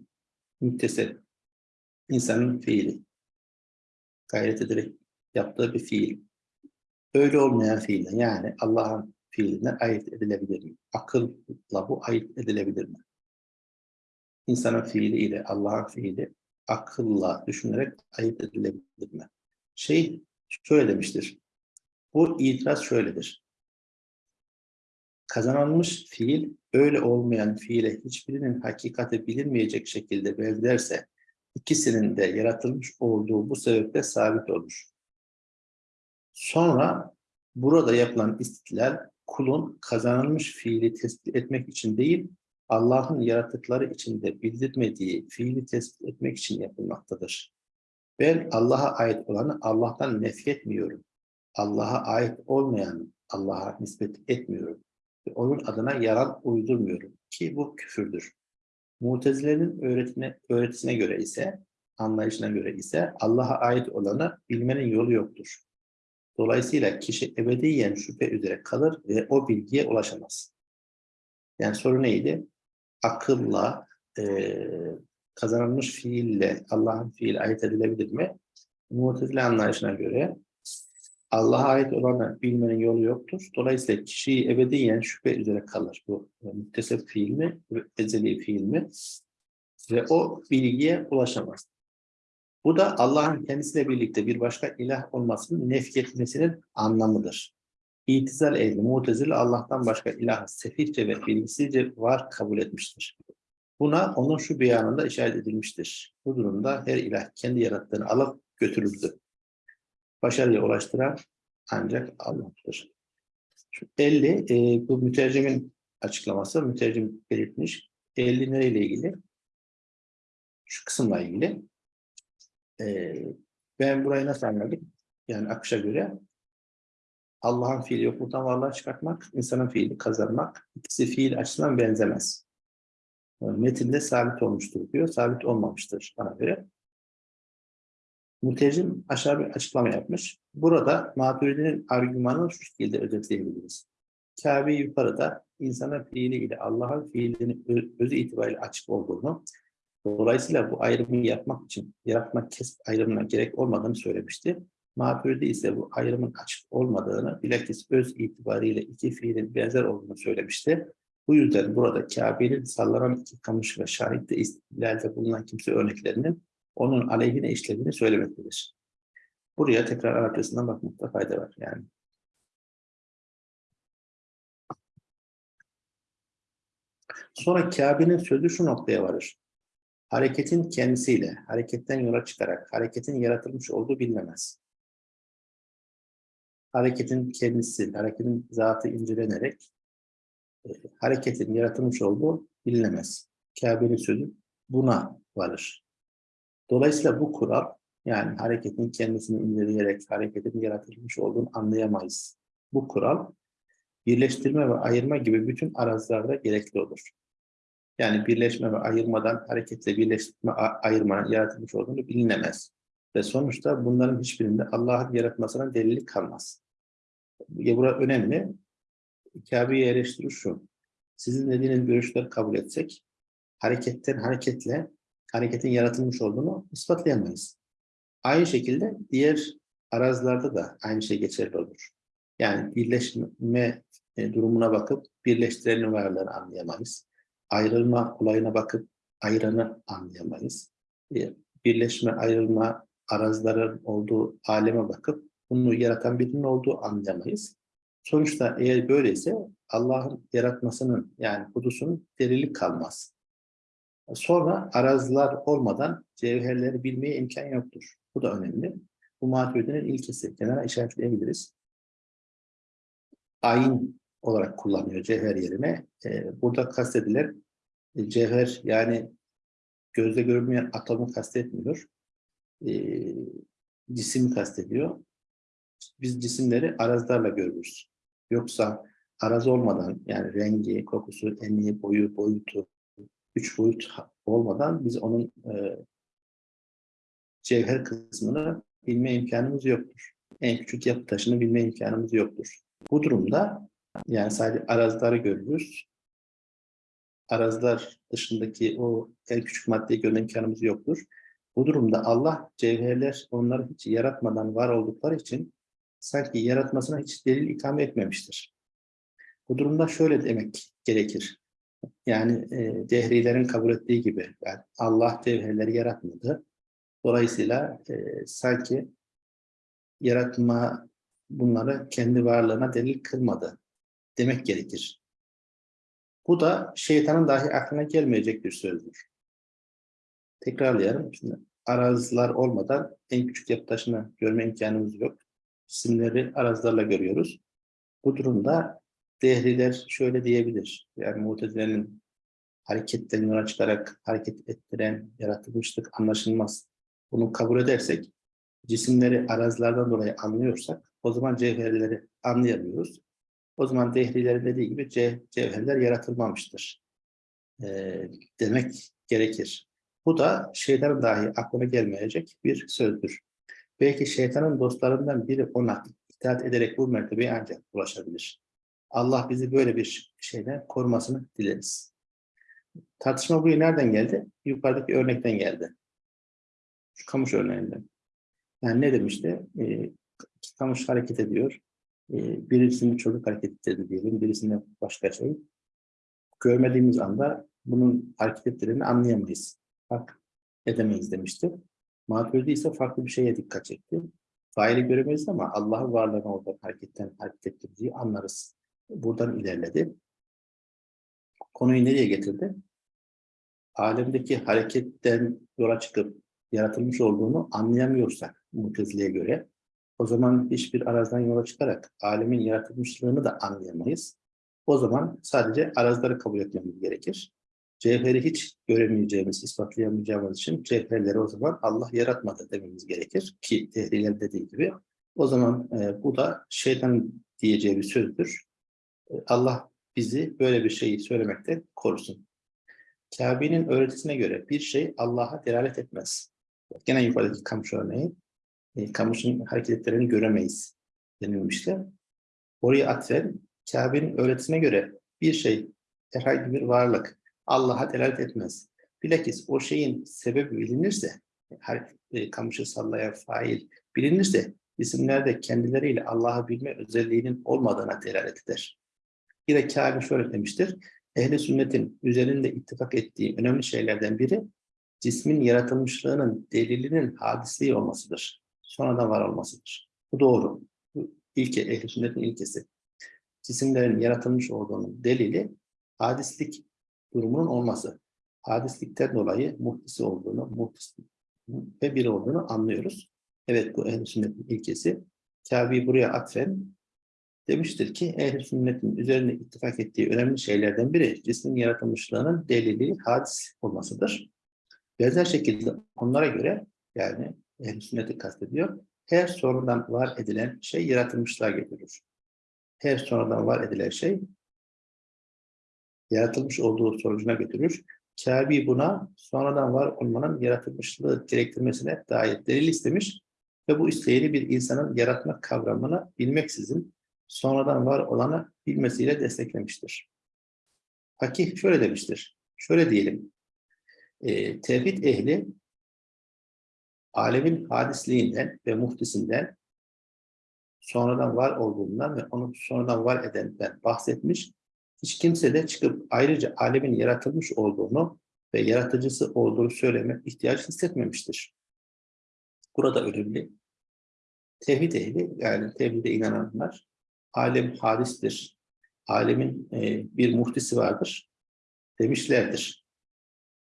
müttesel insanın fiili gayret ederek yaptığı bir fiil öyle olmayan fiilden yani Allah'ın fiilinden ayırt edilebilir mi? Akılla bu ayırt edilebilir mi? İnsanın fiili ile Allah'ın fiili akılla düşünerek ayırt edilebilir mi? Şey şöyle demiştir. Bu itiraz şöyledir. Kazanılmış fiil öyle olmayan fiile hiçbirinin hakikati bilinmeyecek şekilde benzerse ikisinin de yaratılmış olduğu bu sebeple sabit olur. Sonra burada yapılan istiklal kulun kazanılmış fiili tespit etmek için değil, Allah'ın yaratıkları içinde bildirmediği fiili tespit etmek için yapılmaktadır. Ben Allah'a ait olanı Allah'tan nefretmiyorum. Allah'a ait olmayanı Allah'a nispet etmiyorum. Ve onun adına yalan uydurmuyorum ki bu küfürdür. Mutezilerin öğretine, öğretisine göre ise, anlayışına göre ise Allah'a ait olanı bilmenin yolu yoktur. Dolayısıyla kişi ebediyen şüphe üzere kalır ve o bilgiye ulaşamaz. Yani soru neydi? Akılla, eee, kazanılmış fiille Allah'ın fiili ayırt edilebilir mi? Mu'tezile anlayışına göre Allah'a ait olanı bilmenin yolu yoktur. Dolayısıyla kişi ebediyen şüphe üzere kalır. Bu e, müttesep fiil mi, ezeli fiil mi? Ve o bilgiye ulaşamaz. Bu da Allah'ın kendisiyle birlikte bir başka ilah olmasının nefyetmesinin anlamıdır. İtizal ehli, mutezile Allah'tan başka ilahı sefihçe ve bilgisizce var kabul etmiştir. Buna onun şu beyanında işaret edilmiştir. Bu durumda her ilah kendi yarattığını alıp götürüldü. Başarıya ulaştıran ancak Allah'tır. Şu 50, e, bu mütercimin açıklaması, mütercim belirtmiş. 50 nereyle ilgili? Şu kısımla ilgili. E, ben burayı nasıl anladım? Yani akışa göre Allah'ın fiili yokluktan varlığa çıkartmak, insanın fiili kazanmak. İkisi fiil açısından benzemez. Metinde sabit olmuştur diyor. Sabit olmamıştır bana göre. Mütercim aşağı bir açıklama yapmış. Burada Maturidi'nin argümanını şu şekilde özetleyebiliriz. Kabe yukarıda insanın fiili ile Allah'ın fiilinin özü itibariyle açık olduğunu, dolayısıyla bu ayrımı yapmak için yaratmak kesip ayrımına gerek olmadığını söylemişti. Maturidi ise bu ayrımın açık olmadığını, bilakis öz itibariyle iki fiilin benzer olduğunu söylemişti. Bu yüzden burada Kabe'nin sallanan iki kamış ve şahitte istilalde bulunan kimse örneklerinin onun aleyhine işlediğini söylemektedir. Buraya tekrar Arapçasından bakmakta fayda var yani. Sonra Kabe'nin sözü şu noktaya varır. Hareketin kendisiyle, hareketten yola çıkarak, hareketin yaratılmış olduğu bilinemez. Hareketin kendisi, hareketin zatı incelenerek, e, hareketin yaratılmış olduğu bilinemez. Kabe'nin sözü buna varır. Dolayısıyla bu kural yani hareketin kendisini inceleyerek hareketin yaratılmış olduğunu anlayamayız. Bu kural birleştirme ve ayırma gibi bütün arazilerde gerekli olur. Yani birleşme ve ayırmadan hareketle birleştirme, ayırmanın yaratılmış olduğunu bilinemez. Ve sonuçta bunların hiçbirinde Allah'ın yaratmasına delili kalmaz. Ya burada önemli. Kabe'yi eleştirir şu. Sizin dediğiniz görüşleri kabul etsek, hareketten hareketle hareketin yaratılmış olduğunu ispatlayamayız. Aynı şekilde diğer arazilerde da aynı şey geçerli olur. Yani birleşme e, durumuna bakıp birleştirenin varlığını anlayamayız. Ayrılma olayına bakıp ayıranı anlayamayız. E, Birleşme, ayrılma, arazların olduğu aleme bakıp bunu yaratan birinin olduğu anlayamayız. Sonuçta eğer böyleyse Allah'ın yaratmasının yani hudusunun delilik kalmaz. Sonra araziler olmadan cevherleri bilmeye imkan yoktur. Bu da önemli. Bu maturidenin ilkesi. Kenara işaretleyebiliriz. Ayin olarak kullanıyor cevher yerine. Ee, burada kastedilen e, cevher yani gözle görünmeyen atomu kastetmiyor. Ee, cisim kastediyor. Biz cisimleri arazlarla görürüz. Yoksa araz olmadan yani rengi, kokusu, eni, boyu, boyutu, üç boyut olmadan biz onun e, cevher kısmını bilme imkanımız yoktur. En küçük yapı taşını bilme imkanımız yoktur. Bu durumda yani sadece arazları görürüz. Arazlar dışındaki o en küçük maddeyi görme imkanımız yoktur. Bu durumda Allah cevherler onları hiç yaratmadan var oldukları için sanki yaratmasına hiç delil ikame etmemiştir. Bu durumda şöyle demek gerekir. Yani e, dehrilerin kabul ettiği gibi yani Allah cevherleri yaratmadı. Dolayısıyla e, sanki yaratma bunları kendi varlığına delil kılmadı demek gerekir. Bu da şeytanın dahi aklına gelmeyecek bir sözdür. Tekrarlayalım. Şimdi araziler olmadan en küçük yapı taşını görme imkanımız yok. İsimleri arazilerle görüyoruz. Bu durumda dehriler şöyle diyebilir. Yani mutezilenin hareketten yola çıkarak hareket ettiren yaratılmışlık anlaşılmaz. Bunu kabul edersek, cisimleri arazilerden dolayı anlıyorsak, o zaman cevherleri anlayamıyoruz. O zaman dehrilerin dediği gibi ce, cevherler yaratılmamıştır. E, demek gerekir. Bu da şeytanın dahi aklına gelmeyecek bir sözdür. Belki şeytanın dostlarından biri ona itaat ederek bu mertebeye ancak ulaşabilir. Allah bizi böyle bir şeyden korumasını dileriz. Tartışma buraya nereden geldi? Yukarıdaki örnekten geldi. Şu kamış örneğinden. Yani ne demişti? Ee, kamış hareket ediyor. Ee, birisinin çocuk hareket etti diyelim, birisinde başka şey. Görmediğimiz anda bunun hareket ettiğini anlayamayız. Fark edemeyiz demişti. Maturidi ise farklı bir şeye dikkat çekti. Faili göremeyiz ama Allah'ın varlığını orada hareketten hareket ettirdiği anlarız. Buradan ilerledi. Konuyu nereye getirdi? Alemdeki hareketten yola çıkıp yaratılmış olduğunu anlayamıyorsak Mutezile'ye göre o zaman hiçbir arazdan yola çıkarak alemin yaratılmışlığını da anlayamayız. O zaman sadece arazları kabul etmemiz gerekir. Cevheri hiç göremeyeceğimiz, ispatlayamayacağımız için cevherleri o zaman Allah yaratmadı dememiz gerekir. Ki tehliler dediği gibi. O zaman e, bu da şeytan diyeceği bir sözdür. E, Allah bizi böyle bir şeyi söylemekten korusun. Kabe'nin öğretisine göre bir şey Allah'a delalet etmez. Gene yukarıdaki kamış örneği. E, kamışın hareketlerini göremeyiz denilmişti. Oraya atfen Kabe'nin öğretisine göre bir şey herhangi bir varlık Allah'a delalet etmez. Bilakis o şeyin sebebi bilinirse, her e, kamışı sallayan fail bilinirse, isimlerde kendileriyle Allah'ı bilme özelliğinin olmadığına delalet eder. Yine Kâbi şöyle demiştir, Ehli sünnetin üzerinde ittifak ettiği önemli şeylerden biri, cismin yaratılmışlığının delilinin hadisliği olmasıdır. Sonradan var olmasıdır. Bu doğru. Bu ilke, ehli sünnetin ilkesi. Cisimlerin yaratılmış olduğunun delili hadislik durumunun olması. Hadislikten dolayı muhtisi olduğunu, muhtis ve biri olduğunu anlıyoruz. Evet bu ehl sünnetin ilkesi. Kabe'yi buraya atfen demiştir ki ehl sünnetin üzerine ittifak ettiği önemli şeylerden biri cismin yaratılmışlığının delili hadis olmasıdır. Benzer şekilde onlara göre yani ehl sünneti kastediyor. Her sonradan var edilen şey yaratılmışlığa götürür. Her sonradan var edilen şey yaratılmış olduğu sonucuna götürür. Kabe buna sonradan var olmanın yaratılmışlığı gerektirmesine dair delil istemiş ve bu isteğini bir insanın yaratma kavramını bilmeksizin sonradan var olanı bilmesiyle desteklemiştir. Fakih şöyle demiştir. Şöyle diyelim. e, tevhid ehli alemin hadisliğinden ve muhtisinden sonradan var olduğundan ve onu sonradan var edenden bahsetmiş. Hiç kimse de çıkıp ayrıca alemin yaratılmış olduğunu ve yaratıcısı olduğunu söyleme ihtiyaç hissetmemiştir. Burada önemli. Tevhid ehli, yani tevhide inananlar, alem hadistir, alemin e, bir muhtisi vardır demişlerdir.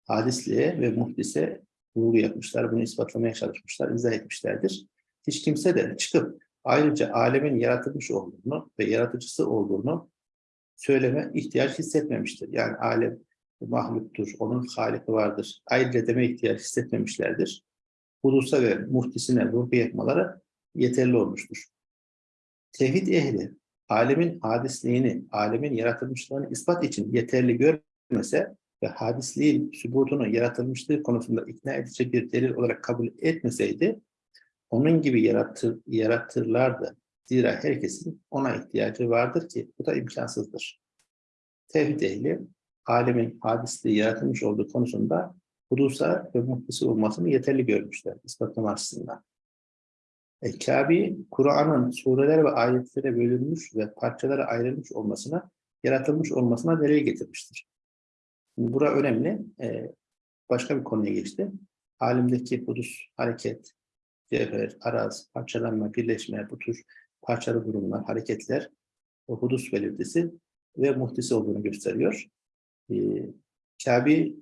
Hadisliğe ve muhtise vurgu yapmışlar, bunu ispatlamaya çalışmışlar, izah etmişlerdir. Hiç kimse de çıkıp ayrıca alemin yaratılmış olduğunu ve yaratıcısı olduğunu söyleme ihtiyaç hissetmemiştir. Yani alem mahluktur, onun haliki vardır. Ayrıca deme ihtiyaç hissetmemişlerdir. Hudusa ve muhtisine vurgu yapmaları yeterli olmuştur. Tevhid ehli, alemin hadisliğini, alemin yaratılmışlığını ispat için yeterli görmese ve hadisliğin sübutunu yaratılmışlığı konusunda ikna edici bir delil olarak kabul etmeseydi, onun gibi yaratır, yaratırlardı. Zira herkesin ona ihtiyacı vardır ki bu da imkansızdır. Tevhid ehli, alemin hadisliği yaratılmış olduğu konusunda hudusa ve muhtisi olmasını yeterli görmüşler ispatlama açısından. E, Kabe, Kur'an'ın sureler ve ayetlere bölünmüş ve parçalara ayrılmış olmasına, yaratılmış olmasına delil getirmiştir. Şimdi bura önemli. E, başka bir konuya geçti. Alimdeki hudus, hareket, cevher, araz, parçalanma, birleşme, bu tür parçalı durumlar, hareketler, hudus belirtisi ve muhtisi olduğunu gösteriyor. E, Kabe,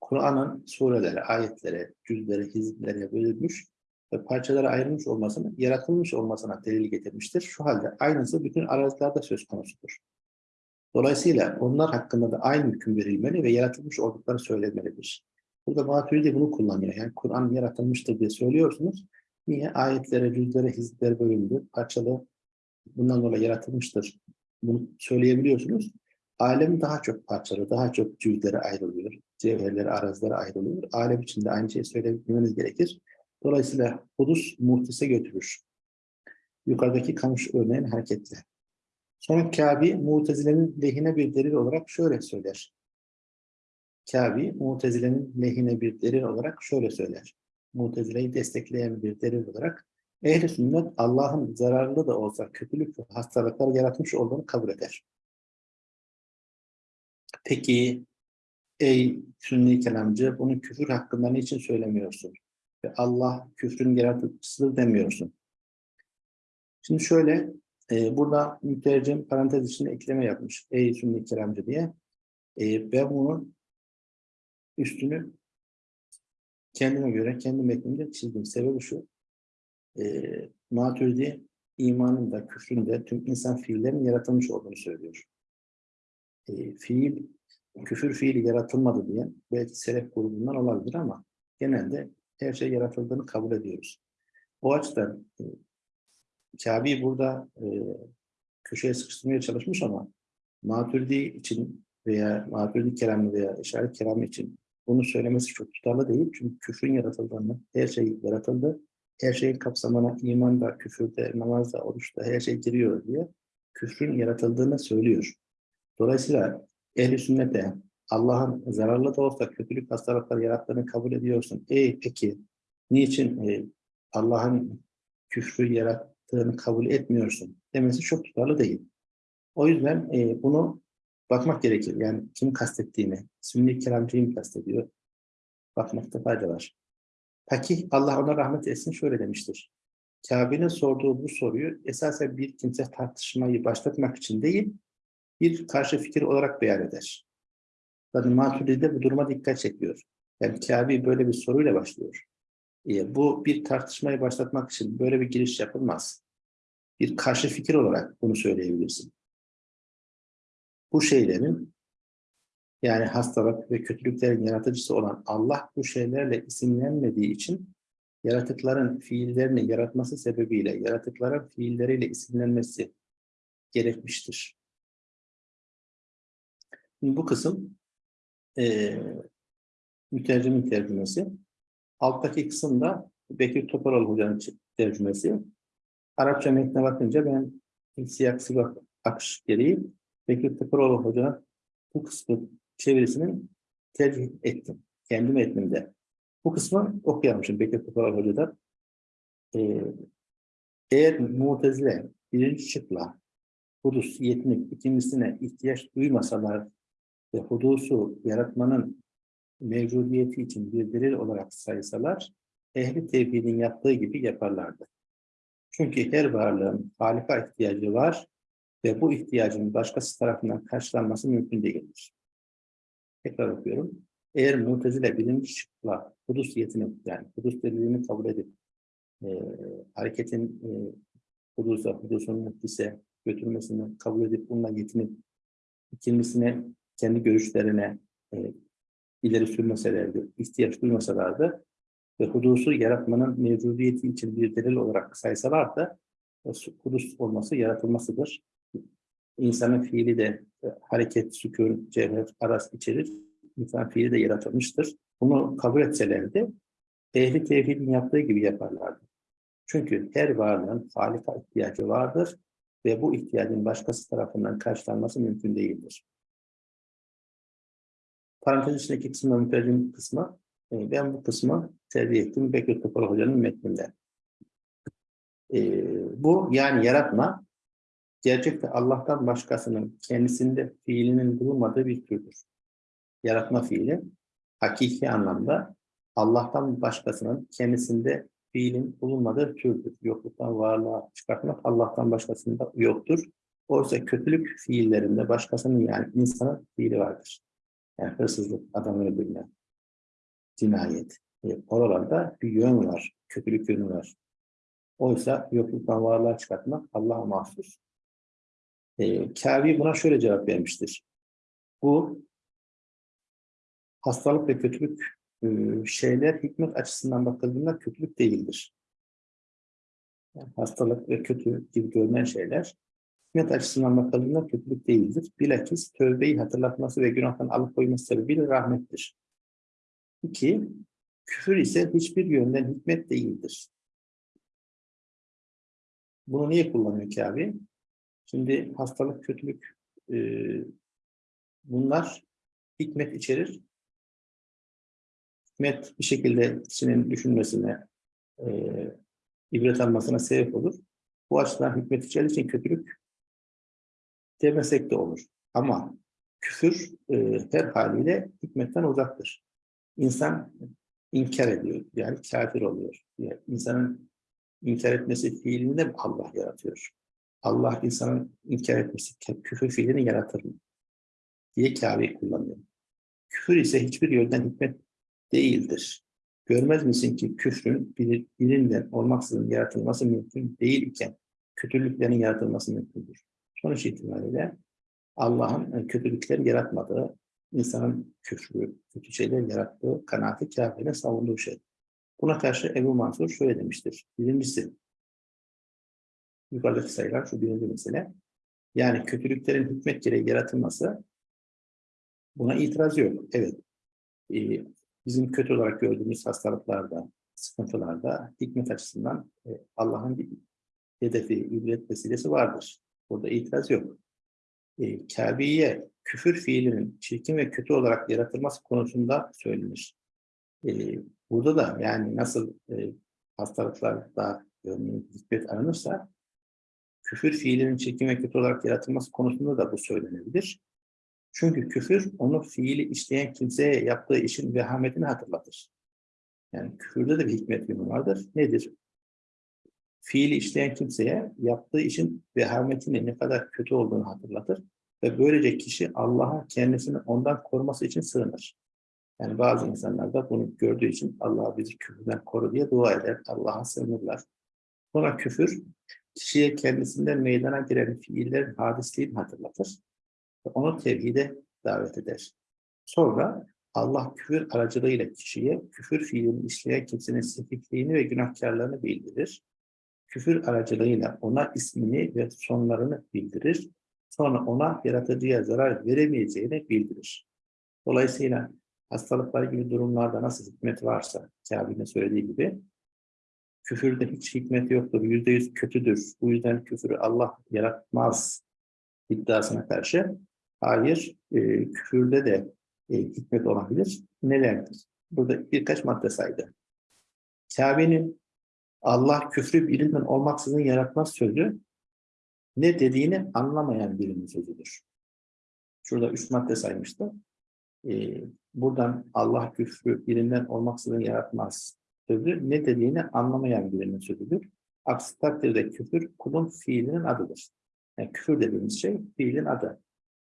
Kur'an'ın surelere, ayetlere, cüzlere, hizblere bölünmüş ve parçalara ayrılmış olmasını, yaratılmış olmasına delil getirmiştir. Şu halde aynısı bütün arazilerde söz konusudur. Dolayısıyla onlar hakkında da aynı hüküm verilmeli ve yaratılmış oldukları söylenmelidir. Burada Maturidi bunu kullanıyor. Yani Kur'an yaratılmıştır diye söylüyorsunuz. Niye? Ayetlere, cüzlere, hizblere bölündü, parçalı, bundan dolayı yaratılmıştır. Bunu söyleyebiliyorsunuz. Alem daha çok parçalı, daha çok cüzlere ayrılıyor. Cevherlere, arazilere ayrılıyor. Alem içinde aynı şeyi söylememiz gerekir. Dolayısıyla hudus muhtise götürür. Yukarıdaki kamış örneğin hareketle. Sonra Kabe, Mutezile'nin lehine bir delil olarak şöyle söyler. Kabe, Mutezile'nin lehine bir delil olarak şöyle söyler. Mutezile'yi destekleyen bir delil olarak Ehl-i sünnet Allah'ın zararlı da olsa kötülük ve hastalıklar yaratmış olduğunu kabul eder. Peki ey sünni kelamcı bunu küfür hakkında niçin söylemiyorsun? Ve Allah küfrün yaratıcısıdır demiyorsun. Şimdi şöyle e, burada mütercim parantez içinde ekleme yapmış. Ey sünni kelamcı diye. E, ben bunun üstünü kendime göre, kendi metnimde çizdim. Sebebi şu. E, Maturidi imanın da küfrün de tüm insan fiillerin yaratılmış olduğunu söylüyor. E, fiil, küfür fiili yaratılmadı diye belki selef grubundan olabilir ama genelde her şey yaratıldığını kabul ediyoruz. O açıdan e, Kabe'yi burada e, köşeye sıkıştırmaya çalışmış ama Maturidi için veya Maturidi kelamı veya işaret kelamı için bunu söylemesi çok tutarlı değil. Çünkü küfrün yaratıldığını, her şey yaratıldı. Her şeyin kapsamına iman da, küfürde, namaz da, oruçta her şey giriyor diye küfrün yaratıldığını söylüyor. Dolayısıyla ehl-i sünnete Allah'ın zararlı da olsa kötülük hastalıkları yarattığını kabul ediyorsun. E peki niçin e, Allah'ın küfrü yarattığını kabul etmiyorsun demesi çok tutarlı değil. O yüzden e, bunu bakmak gerekir. Yani kim kastettiğini, sünni kelamcıyı kastediyor? Bakmakta fayda var. Peki Allah ona rahmet etsin şöyle demiştir. Kabe'nin sorduğu bu soruyu esasen bir kimse tartışmayı başlatmak için değil, bir karşı fikir olarak beyan eder. Zaten Maturidi bu duruma dikkat çekiyor. Yani Kabe böyle bir soruyla başlıyor. E, bu bir tartışmayı başlatmak için böyle bir giriş yapılmaz. Bir karşı fikir olarak bunu söyleyebilirsin. Bu şeylerin yani hastalık ve kötülüklerin yaratıcısı olan Allah bu şeylerle isimlenmediği için yaratıkların fiillerini yaratması sebebiyle yaratıkların fiilleriyle isimlenmesi gerekmiştir. Bu kısım e, mütercimin tercümesi. Alttaki kısımda Bekir Toparoğlu Hoca'nın tercümesi. Arapça metne bakınca ben siyak sıvak akış gereği Bekir Toparoğlu Hoca'nın bu kısmı çevirisinin tercih ettim. kendi metnimde. Bu kısmı okuyalım şimdi Bekir Kupalar Hoca'dan. Ee, eğer Mu'tezile birinci şıkla hudus yetinip ikincisine ihtiyaç duymasalar ve hudusu yaratmanın mevcudiyeti için bir delil olarak saysalar ehli tevhidin yaptığı gibi yaparlardı. Çünkü her varlığın halika ihtiyacı var ve bu ihtiyacın başkası tarafından karşılanması mümkün değildir. Tekrar okuyorum. Eğer mutezile birinci şıkla hudus yetini yani hudus delilini kabul edip e, hareketin e, hudusa, hudusun muhtise götürmesini kabul edip bununla yetinip ikincisine kendi görüşlerine e, ileri sürmeselerdi, ihtiyaç duymasalardı ve hudusu yaratmanın mevcudiyeti için bir delil olarak saysalar da e, hudus olması yaratılmasıdır. İnsanın fiili de e, hareket, sükun, cevher, aras içerir. İnsan fiili de yaratılmıştır. Bunu kabul etselerdi ehli tevhidin yaptığı gibi yaparlardı. Çünkü her varlığın halika ihtiyacı vardır ve bu ihtiyacın başkası tarafından karşılanması mümkün değildir. Parantez içindeki kısmı, mütercim kısmı, e, ben bu kısmı tercih ettim Bekir Topal Hoca'nın metninde. E, bu yani yaratma, gerçekte Allah'tan başkasının kendisinde fiilinin bulunmadığı bir türdür. Yaratma fiili, hakiki anlamda Allah'tan başkasının kendisinde fiilin bulunmadığı türdür. Yokluktan varlığa çıkartmak Allah'tan başkasında yoktur. Oysa kötülük fiillerinde başkasının yani insanın fiili vardır. Yani hırsızlık, adam öldürme, cinayet. E, oralarda bir yön var, kötülük yönü var. Oysa yokluktan varlığa çıkartmak Allah'a mahsus. E, Kâvi buna şöyle cevap vermiştir. Bu hastalık ve kötülük e, şeyler hikmet açısından bakıldığında kötülük değildir. Yani hastalık ve kötü gibi görünen şeyler hikmet açısından bakıldığında kötülük değildir. Bilakis tövbeyi hatırlatması ve günahtan alıkoyması sebebiyle rahmettir. İki, küfür ise hiçbir yönden hikmet değildir. Bunu niye kullanıyor ki abi? Şimdi hastalık, kötülük e, bunlar hikmet içerir. Hikmet bir şekilde kişinin düşünmesine, e, ibret almasına sebep olur. Bu açıdan hikmet içerdiği için kötülük demesek de olur. Ama küfür e, her haliyle hikmetten uzaktır. İnsan inkar ediyor, yani kafir oluyor. Yani insanın inkar etmesi fiilini de Allah yaratıyor. Allah insanın inkar etmesi, küfür fiilini yaratır mı? diye Kabe'yi kullanıyor. Küfür ise hiçbir yönden hikmet değildir. Görmez misin ki küfrün bir, birinden olmaksızın yaratılması mümkün değil iken kötülüklerin yaratılması mümkündür. Sonuç itibariyle Allah'ın kötülükleri yaratmadığı, insanın küfrü, kötü şeyler yarattığı kanaati kâfirine savunduğu şey. Buna karşı Ebu Mansur şöyle demiştir. Birincisi, yukarıdaki sayılar şu birinci mesele. Yani kötülüklerin hikmet gereği yaratılması buna itiraz yok. Evet, e, bizim kötü olarak gördüğümüz hastalıklarda, sıkıntılarda hikmet açısından e, Allah'ın bir hedefi, ibret vesilesi vardır. Burada itiraz yok. E, Kabe'ye küfür fiilinin çirkin ve kötü olarak yaratılması konusunda söylenir. E, burada da yani nasıl e, hastalıklarda örneğin hikmet aranırsa küfür fiilinin çirkin ve kötü olarak yaratılması konusunda da bu söylenebilir. Çünkü küfür onu fiili işleyen kimseye yaptığı işin vehametini hatırlatır. Yani küfürde de bir hikmet yönü vardır. Nedir? Fiili işleyen kimseye yaptığı işin vehametini ne kadar kötü olduğunu hatırlatır. Ve böylece kişi Allah'a kendisini ondan koruması için sığınır. Yani bazı insanlar da bunu gördüğü için Allah'a bizi küfürden koru diye dua eder. Allah'a sığınırlar. Sonra küfür kişiye kendisinden meydana gelen fiillerin hadisliğini hatırlatır onu tevhide davet eder. Sonra Allah küfür aracılığıyla kişiye küfür fiilini işleyen kimsenin sefihliğini ve günahkarlarını bildirir. Küfür aracılığıyla ona ismini ve sonlarını bildirir. Sonra ona yaratıcıya zarar veremeyeceğini bildirir. Dolayısıyla hastalıklar gibi durumlarda nasıl hikmet varsa, Kabe'nin söylediği gibi, küfürde hiç hikmet yoktur, yüzde yüz kötüdür. Bu yüzden küfürü Allah yaratmaz iddiasına karşı Hayır, e, küfürde de e, hikmet olabilir. Nelerdir? burada birkaç madde saydı. Kabe'nin Allah küfrü birinden olmaksızın yaratmaz sözü ne dediğini anlamayan birinin sözüdür. Şurada üç madde saymıştı. Ee, buradan Allah küfrü birinden olmaksızın yaratmaz sözü ne dediğini anlamayan birinin sözüdür. Aksi takdirde küfür kulun fiilinin adıdır. Yani küfür dediğimiz şey fiilin adı.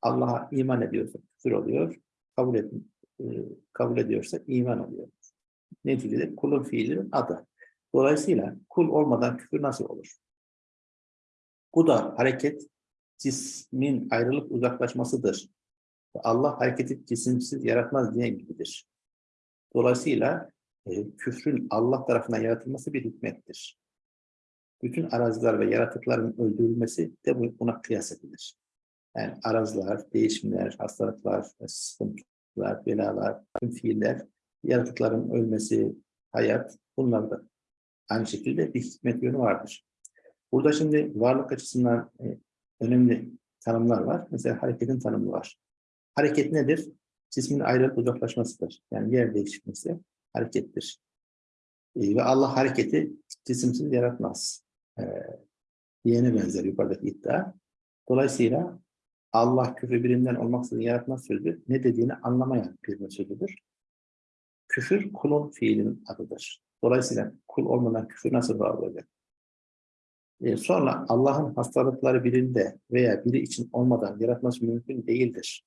Allah'a iman ediyorsa küfür oluyor. Kabul, et, e, kabul ediyorsa iman oluyor. Neticede kulun fiilinin adı. Dolayısıyla kul olmadan küfür nasıl olur? Bu da hareket cismin ayrılıp uzaklaşmasıdır. Allah hareketi cisimsiz yaratmaz diye gibidir. Dolayısıyla e, küfrün Allah tarafından yaratılması bir hikmettir. Bütün araziler ve yaratıkların öldürülmesi de buna kıyas edilir. Yani araziler, değişimler, hastalıklar, sıkıntılar, belalar, tüm fiiller, yaratıkların ölmesi, hayat, bunlar da aynı şekilde bir hikmet yönü vardır. Burada şimdi varlık açısından e, önemli tanımlar var. Mesela hareketin tanımı var. Hareket nedir? Cismin ayrılıp uzaklaşmasıdır. Yani yer değişmesi harekettir. E, ve Allah hareketi cisimsiz yaratmaz. E, diyene benzer yukarıdaki iddia. Dolayısıyla Allah küfür birinden olmaksızın yaratmaz sözü ne dediğini anlamayan bir sözüdür. Küfür kulun fiilinin adıdır. Dolayısıyla kul olmadan küfür nasıl var olacak? Ee, sonra Allah'ın hastalıkları birinde veya biri için olmadan yaratması mümkün değildir.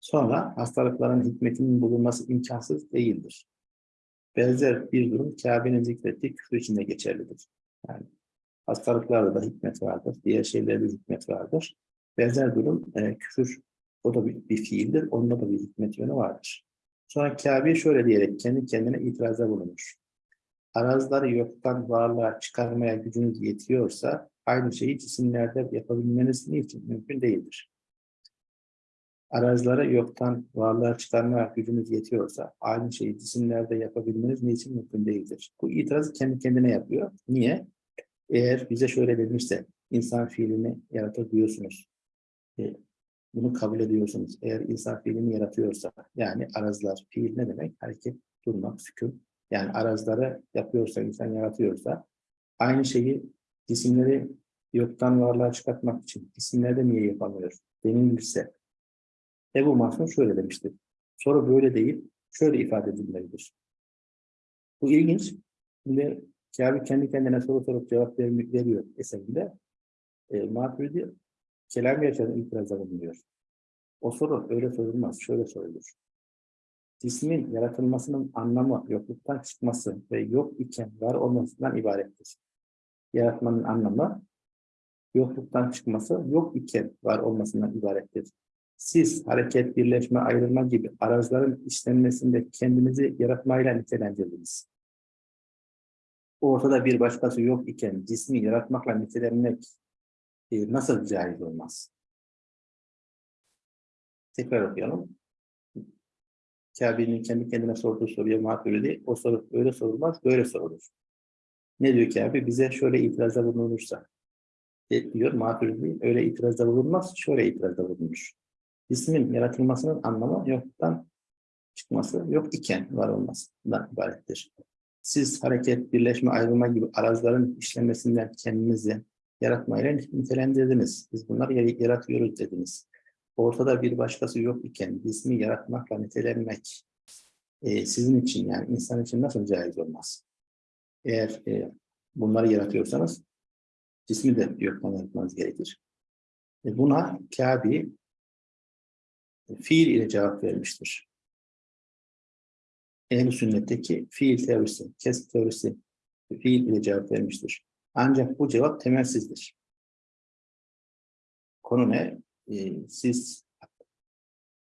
Sonra hastalıkların hikmetinin bulunması imkansız değildir. Benzer bir durum Kabe'nin zikrettiği küfür içinde geçerlidir. Yani hastalıklarda da hikmet vardır, diğer şeylerde hikmet vardır. Benzer durum e, küfür, o da bir, bir fiildir, onda da bir hikmet yönü vardır. Sonra Kabe şöyle diyerek kendi kendine itirazda bulunur. Arazları yoktan varlığa çıkarmaya gücünüz yetiyorsa aynı şeyi cisimlerde yapabilmeniz niçin mümkün değildir. Arazileri yoktan varlığa çıkarmaya gücünüz yetiyorsa aynı şeyi cisimlerde yapabilmeniz niçin mümkün değildir. Bu itirazı kendi kendine yapıyor. Niye? Eğer bize şöyle denirse insan fiilini yaratabiliyorsunuz. E, bunu kabul ediyorsunuz. Eğer insan fiilini yaratıyorsa yani araziler fiil ne demek? Hareket, durmak, sükun. Yani arazileri yapıyorsa, insan yaratıyorsa aynı şeyi cisimleri yoktan varlığa çıkartmak için cisimlerde niye yapamıyor? Denilirse Ebu Mahsun şöyle demiştir. Soru böyle değil, şöyle ifade edilmelidir. Bu ilginç. Şimdi Kabe kendi kendine soru sorup cevap veriyor eserinde. E, Maturidi kelam gerçekten itirazda bulunuyor. O soru öyle sorulmaz, şöyle sorulur. Cismin yaratılmasının anlamı yokluktan çıkması ve yok iken var olmasından ibarettir. Yaratmanın anlamı yokluktan çıkması, yok iken var olmasından ibarettir. Siz hareket, birleşme, ayrılma gibi araçların işlenmesinde kendinizi yaratmayla nitelendirdiniz. Ortada bir başkası yok iken cismi yaratmakla nitelenmek e, nasıl caiz olmaz? Tekrar okuyalım. Kabe'nin kendi kendine sorduğu soruya maturidi, o soru öyle sorulmaz, böyle sorulur. Ne diyor Kabe? Bize şöyle itirazda bulunursa, e, diyor maturidi, öyle itirazda bulunmaz, şöyle itirazda bulunur. İsmin yaratılmasının anlamı yoktan çıkması, yok iken var olmasından ibarettir. Siz hareket, birleşme, ayrılma gibi araçların işlemesinden kendinizi yaratmayla nitelendirdiniz. Biz bunları yaratıyoruz dediniz. Ortada bir başkası yok iken ismi yaratmakla nitelenmek e, sizin için yani insan için nasıl caiz olmaz? Eğer e, bunları yaratıyorsanız cismi de yoktan yaratmanız gerekir. E, buna Kabe fiil ile cevap vermiştir. Ehl-i sünnetteki fiil teorisi, kes teorisi fiil ile cevap vermiştir. Ancak bu cevap temelsizdir. Konu ne? Ee, siz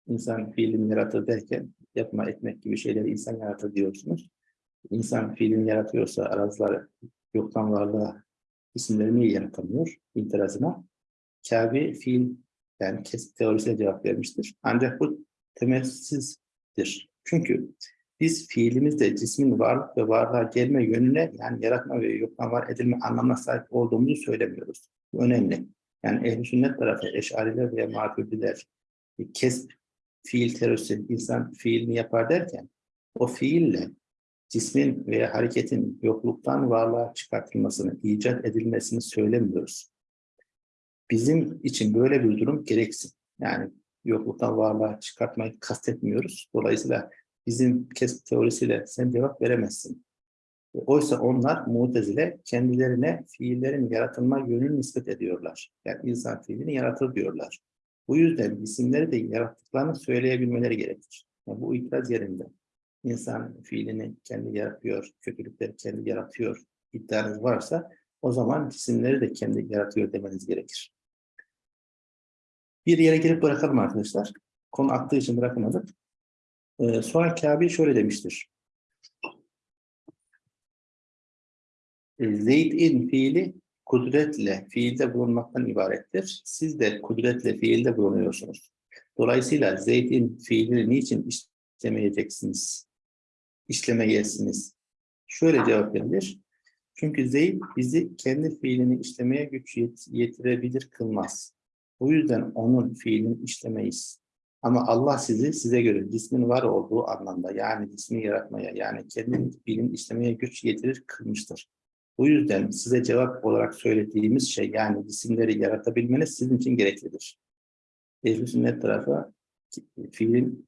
insan fiilini yaratır derken yapma etmek gibi şeyleri insan yaratır diyorsunuz. İnsan fiilini yaratıyorsa araziler yoktan varlığa isimleri niye yaratamıyor? İtirazına. Kabe fiil yani kesit teorisine cevap vermiştir. Ancak bu temelsizdir. Çünkü biz fiilimizde cismin varlık ve varlığa gelme yönüne yani yaratma ve yoktan var edilme anlamına sahip olduğumuzu söylemiyoruz. Bu önemli. Yani ehl sünnet tarafı eşariler veya maturidiler kesp fiil terörisi insan fiilini yapar derken o fiille cismin veya hareketin yokluktan varlığa çıkartılmasını, icat edilmesini söylemiyoruz. Bizim için böyle bir durum gereksin. Yani yokluktan varlığa çıkartmayı kastetmiyoruz. Dolayısıyla bizim kesip teorisiyle sen cevap veremezsin. Oysa onlar mutezile kendilerine fiillerin yaratılma yönünü nispet ediyorlar. Yani insan fiilini yaratır diyorlar. Bu yüzden isimleri de yarattıklarını söyleyebilmeleri gerekir. Yani bu itiraz yerinde. İnsan fiilini kendi yaratıyor, kötülükleri kendi yaratıyor iddianız varsa o zaman isimleri de kendi yaratıyor demeniz gerekir. Bir yere gelip bırakalım arkadaşlar. Konu aktığı için bırakamadık. Ee, sonra Kabe şöyle demiştir. Zeyd'in fiili kudretle fiilde bulunmaktan ibarettir. Siz de kudretle fiilde bulunuyorsunuz. Dolayısıyla Zeyd'in fiilini niçin işlemeyeceksiniz? İşlemeyesiniz. Şöyle cevap verilir. Çünkü Zeyd bizi kendi fiilini işlemeye güç yet yetirebilir kılmaz. Bu yüzden onun fiilini işlemeyiz. Ama Allah sizi size göre cismin var olduğu anlamda yani cismi yaratmaya yani kendi fiilini işlemeye güç yetirir kılmıştır. Bu yüzden size cevap olarak söylediğimiz şey yani cisimleri yaratabilmeniz sizin için gereklidir. Ehl-i tarafı fiilin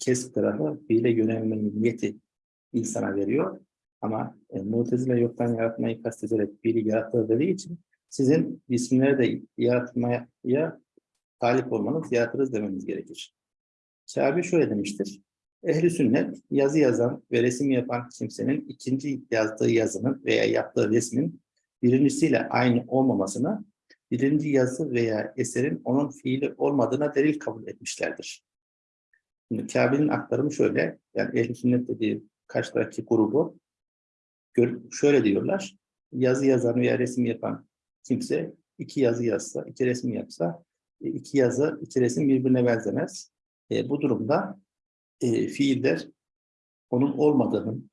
kesip tarafı fiile yönelmenin niyeti insana veriyor. Ama e, mutezile yoktan yaratmayı kastederek fiili yaratır dediği için sizin cisimleri de yaratmaya talip olmanız, yaratırız demeniz gerekir. Kabe şöyle demiştir. Ehli sünnet yazı yazan ve resim yapan kimsenin ikinci yazdığı yazının veya yaptığı resmin birincisiyle aynı olmamasını birinci yazı veya eserin onun fiili olmadığına delil kabul etmişlerdir. Şimdi Kabe'nin aktarımı şöyle, yani ehl sünnet dediği karşıdaki grubu şöyle diyorlar, yazı yazan veya resim yapan kimse iki yazı yazsa, iki resim yapsa, iki yazı, iki resim birbirine benzemez. E, bu durumda e, fiiller onun olmadığının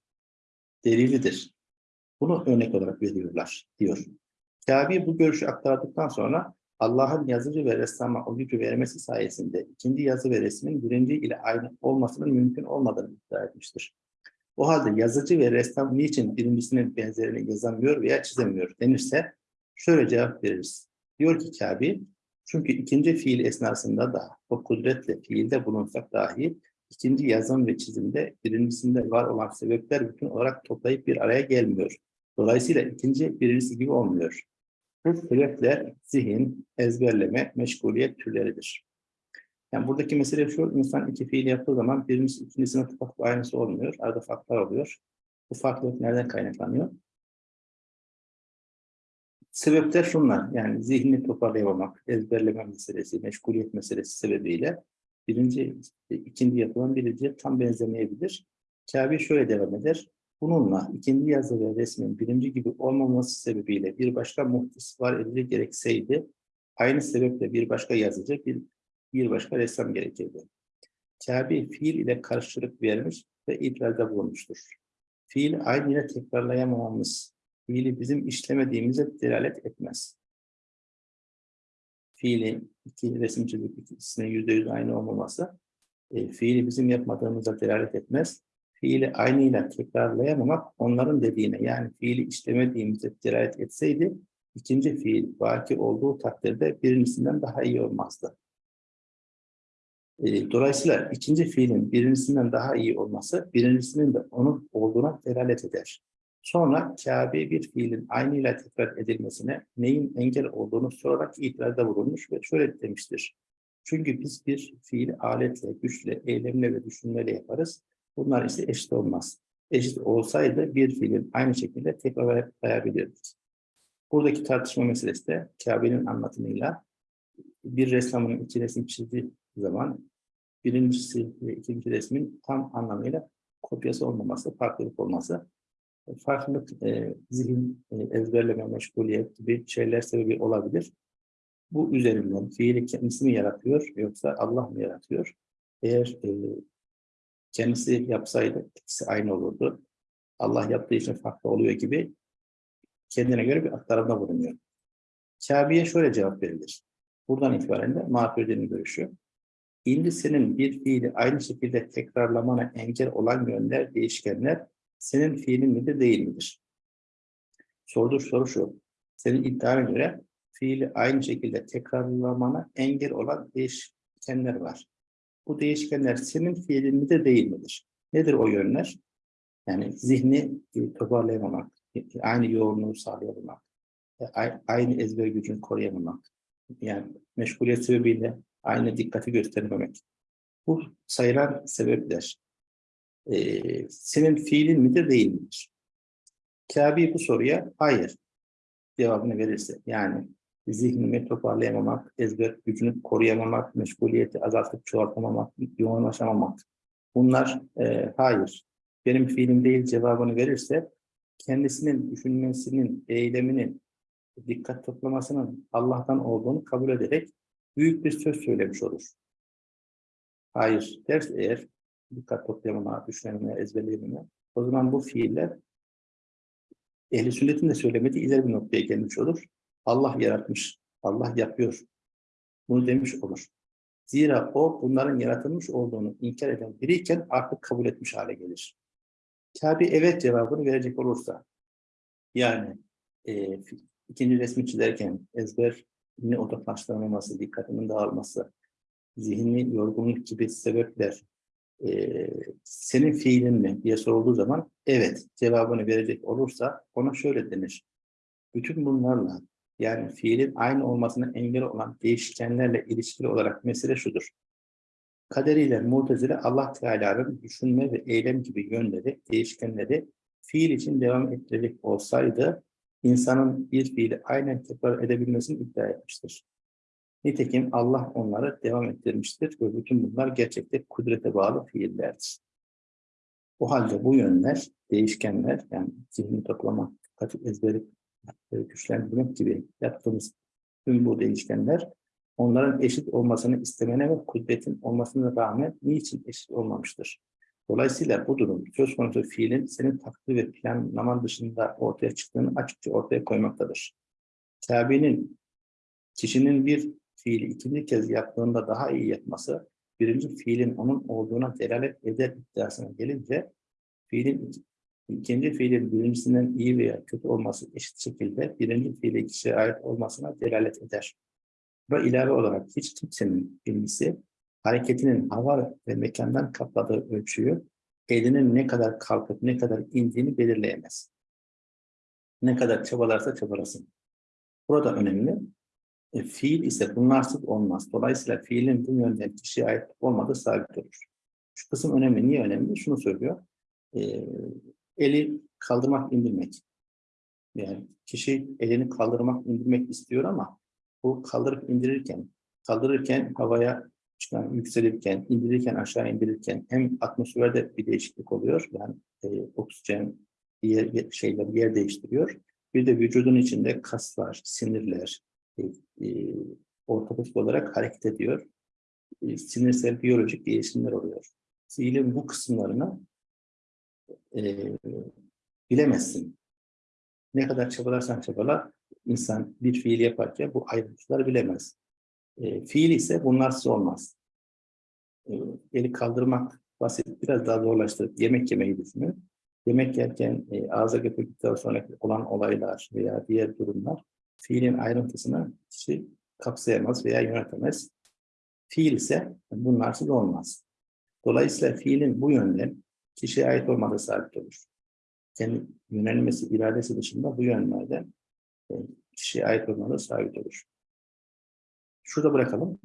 delilidir. Bunu örnek olarak veriyorlar diyor. Kabe bu görüşü aktardıktan sonra Allah'ın yazıcı ve ressama o gücü vermesi sayesinde ikinci yazı ve resmin birinci ile aynı olmasının mümkün olmadığını iddia etmiştir. O halde yazıcı ve ressam niçin birincisinin benzerini yazamıyor veya çizemiyor denirse şöyle cevap veririz. Diyor ki Kabe, çünkü ikinci fiil esnasında da o kudretle fiilde bulunsak dahi ikinci yazım ve çizimde birincisinde var olan sebepler bütün olarak toplayıp bir araya gelmiyor. Dolayısıyla ikinci birincisi gibi olmuyor. Bu sebepler zihin, ezberleme, meşguliyet türleridir. Yani buradaki mesele şu, insan iki fiil yaptığı zaman birincisi ikincisine tıpkı aynısı olmuyor. Arada farklar oluyor. Bu farklılık nereden kaynaklanıyor? Sebepler şunlar, yani zihni toparlayamamak, ezberleme meselesi, meşguliyet meselesi sebebiyle birinci, ikinci yapılan birinci tam benzemeyebilir. Kabe şöyle devam eder. Bununla ikinci yazı ve resmin birinci gibi olmaması sebebiyle bir başka muhtis var edilir gerekseydi, aynı sebeple bir başka yazıcı, bir, bir başka ressam gerekirdi. Kabe fiil ile karşılık vermiş ve itirazda bulunmuştur. Fiil aynı ile tekrarlayamamamız, fiili bizim işlemediğimize delalet etmez fiili iki resim çizip ikisinin yüzde yüz aynı olmaması e, fiili bizim yapmadığımıza delalet etmez. Fiili aynıyla tekrarlayamamak onların dediğine yani fiili işlemediğimize delalet etseydi ikinci fiil baki olduğu takdirde birincisinden daha iyi olmazdı. E, dolayısıyla ikinci fiilin birincisinden daha iyi olması birincisinin de onun olduğuna delalet eder. Sonra Kabe bir fiilin aynıyla tekrar edilmesine neyin engel olduğunu sorarak itirazda bulunmuş ve şöyle demiştir. Çünkü biz bir fiili aletle, güçle, eylemle ve düşünmeyle yaparız. Bunlar ise eşit olmaz. Eşit olsaydı bir fiilin aynı şekilde tekrarlayabilirdik. Buradaki tartışma meselesi de Kabe'nin anlatımıyla bir ressamın iki resim çizdiği zaman birincisi ve ikinci resmin tam anlamıyla kopyası olmaması, farklılık olması farklılık, e, zihin, e, ezberleme, meşguliyet gibi şeyler sebebi olabilir. Bu üzerinden fiili kendisi mi yaratıyor yoksa Allah mı yaratıyor? Eğer e, kendisi yapsaydı ikisi aynı olurdu. Allah yaptığı için farklı oluyor gibi kendine göre bir aktarımda bulunuyor. Kabe'ye şöyle cevap verilir. Buradan itibaren de mağfirdenin görüşü. Şimdi senin bir fiili aynı şekilde tekrarlamana engel olan yönler, değişkenler senin fiilin midir değil midir? Sorduğu soru şu. Senin iddiana göre fiili aynı şekilde tekrarlamana engel olan değişkenler var. Bu değişkenler senin fiilin midir değil midir? Nedir o yönler? Yani zihni e, toparlayamamak, e, aynı yoğunluğu sağlayamamak, e, aynı ezber gücünü koruyamamak, yani meşguliyet sebebiyle aynı dikkati gösterememek. Bu sayılan sebepler. Ee, senin fiilin midir değil midir? Kabi bu soruya hayır cevabını verirse yani zihnimi toparlayamamak, ezber gücünü koruyamamak, meşguliyeti azaltıp çoğaltamamak, yoğunlaşamamak. Bunlar e, hayır benim fiilim değil cevabını verirse kendisinin düşünmesinin, eyleminin, dikkat toplamasının Allah'tan olduğunu kabul ederek büyük bir söz söylemiş olur. Hayır derse eğer dikkat toplayamama, düşünememe, ezberleyememe o zaman bu fiiller ehli sünnetin de söylemediği ileri bir noktaya gelmiş olur. Allah yaratmış, Allah yapıyor. Bunu demiş olur. Zira o bunların yaratılmış olduğunu inkar eden biriyken artık kabul etmiş hale gelir. Kabe evet cevabını verecek olursa yani e, ikinci resmi çizerken ezberine odaklaştıramaması, dikkatinin dağılması, zihinli yorgunluk gibi sebepler e, senin fiilin mi diye sorulduğu zaman evet cevabını verecek olursa ona şöyle denir. Bütün bunlarla yani fiilin aynı olmasına engel olan değişkenlerle ilişkili olarak mesele şudur. Kaderiyle mutezile Allah Teala'nın düşünme ve eylem gibi yönleri, değişkenleri fiil için devam ettirecek olsaydı insanın bir fiili aynen tekrar edebilmesini iddia etmiştir. Nitekim Allah onları devam ettirmiştir ve bütün bunlar gerçekte kudrete bağlı fiillerdir. O halde bu yönler, değişkenler, yani zihni toplama, dikkat ezberi e, güçlendirmek gibi yaptığımız tüm bu değişkenler, onların eşit olmasını istemene ve kudretin olmasına rağmen niçin eşit olmamıştır? Dolayısıyla bu durum söz konusu fiilin senin takdir ve planlaman dışında ortaya çıktığını açıkça ortaya koymaktadır. Kabe'nin kişinin bir fiili ikinci kez yaptığında daha iyi yapması, birinci fiilin onun olduğuna delalet eder iddiasına gelince, fiilin ikinci fiilin birincisinden iyi veya kötü olması eşit şekilde birinci fiile kişiye ait olmasına delalet eder. Ve ilave olarak hiç kimsenin bilgisi, hareketinin hava ve mekandan kapladığı ölçüyü, elinin ne kadar kalkıp ne kadar indiğini belirleyemez. Ne kadar çabalarsa çabalasın. Burada önemli, e, fiil ise bunlarsız olmaz. Dolayısıyla fiilin bu yönden kişiye ait olmadığı sabit olur. Şu kısım önemli. Niye önemli? Şunu söylüyor. E, eli kaldırmak, indirmek. Yani kişi elini kaldırmak, indirmek istiyor ama bu kaldırıp indirirken, kaldırırken havaya çıkan, yükselirken, indirirken, aşağı indirirken hem atmosferde bir değişiklik oluyor. Yani e, oksijen yer, şeyler yer değiştiriyor. Bir de vücudun içinde kaslar, sinirler, e, e, olarak hareket ediyor. E, sinirsel biyolojik değişimler oluyor. Fiilin bu kısımlarını e, bilemezsin. Ne kadar çabalarsan çabala insan bir fiil yaparken bu ayrıntıları bilemez. E, fiil ise bunlarsız olmaz. E, eli kaldırmak basit, biraz daha zorlaştırıp yemek yemeyi düşünün. Yemek yerken e, ağza götürdükten sonra olan olaylar veya diğer durumlar fiilin ayrıntısını kişi kapsayamaz veya yönetemez. Fiil ise bunlarsız olmaz. Dolayısıyla fiilin bu yönden kişiye ait olmadığı sabit olur. Kendi yönelmesi, iradesi dışında bu yönlerden e, kişiye ait olmadığı sabit olur. Şurada bırakalım.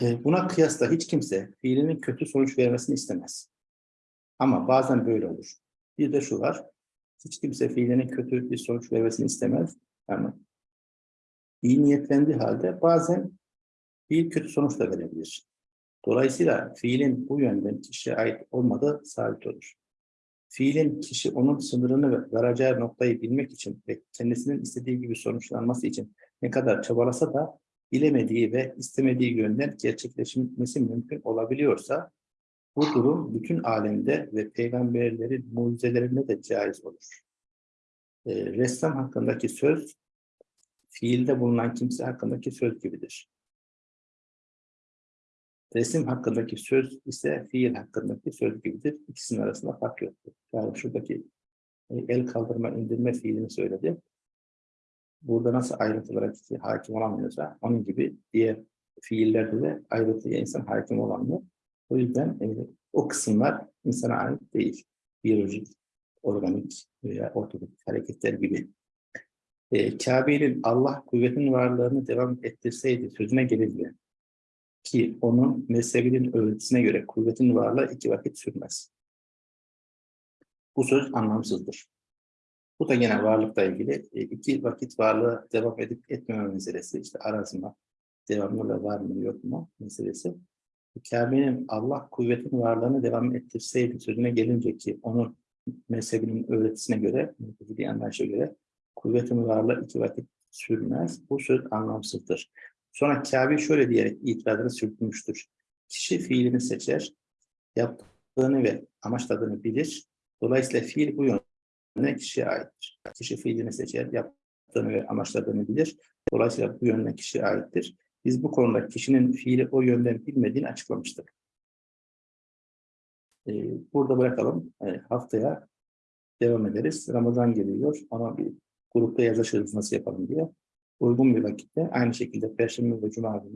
E, buna kıyasla hiç kimse fiilinin kötü sonuç vermesini istemez. Ama bazen böyle olur. Bir de şu var. Hiç kimse fiilinin kötü bir sonuç vermesini istemez. Ama iyi niyetlendiği halde bazen fiil kötü sonuç da verebilir. Dolayısıyla fiilin bu yönden kişiye ait olmadığı sabit olur. Fiilin kişi onun sınırını ve varacağı noktayı bilmek için ve kendisinin istediği gibi sonuçlanması için ne kadar çabalasa da bilemediği ve istemediği yönden gerçekleşmesi mümkün olabiliyorsa bu durum bütün alemde ve peygamberlerin mucizelerinde de caiz olur. E, ressam hakkındaki söz fiilde bulunan kimse hakkındaki söz gibidir. Resim hakkındaki söz ise fiil hakkındaki söz gibidir. İkisinin arasında fark yoktur. Yani şuradaki e, el kaldırma, indirme fiilini söyledi. Burada nasıl ayrıntılara hakim olamıyorsa onun gibi diğer fiillerde de ayrıntıya insan hakim olamıyor. O yüzden e, o kısımlar insana ait değil. Biyolojik, organik veya ortodoks hareketler gibi. E, Kabe'nin Allah kuvvetin varlığını devam ettirseydi sözüne gelince ki onun mezhebinin öğretisine göre kuvvetin varlığı iki vakit sürmez. Bu söz anlamsızdır. Bu da yine varlıkla ilgili e, iki vakit varlığı devam edip etmeme meselesi. işte arazma, devamlı var mı yok mu meselesi. Kabe'nin Allah kuvvetin varlığını devam ettirseydi sözüne gelince ki onun mezhebinin öğretisine göre, bir anlayışa göre kuvvetin varlığı iki vakit sürmez. Bu söz anlamsızdır. Sonra Kabe şöyle diyerek itirazını sürtmüştür. Kişi fiilini seçer, yaptığını ve amaçladığını bilir. Dolayısıyla fiil bu yönde kişiye aittir. Kişi fiilini seçer, yaptığını ve amaçladığını bilir. Dolayısıyla bu yönde kişiye aittir. Biz bu konuda kişinin fiili o yönden bilmediğini açıklamıştık. Ee, burada bırakalım. Ee, haftaya devam ederiz. Ramazan geliyor. Ama bir grupta yazışırız nasıl yapalım diye. Uygun bir vakitte aynı şekilde Perşembe ve Cuma günü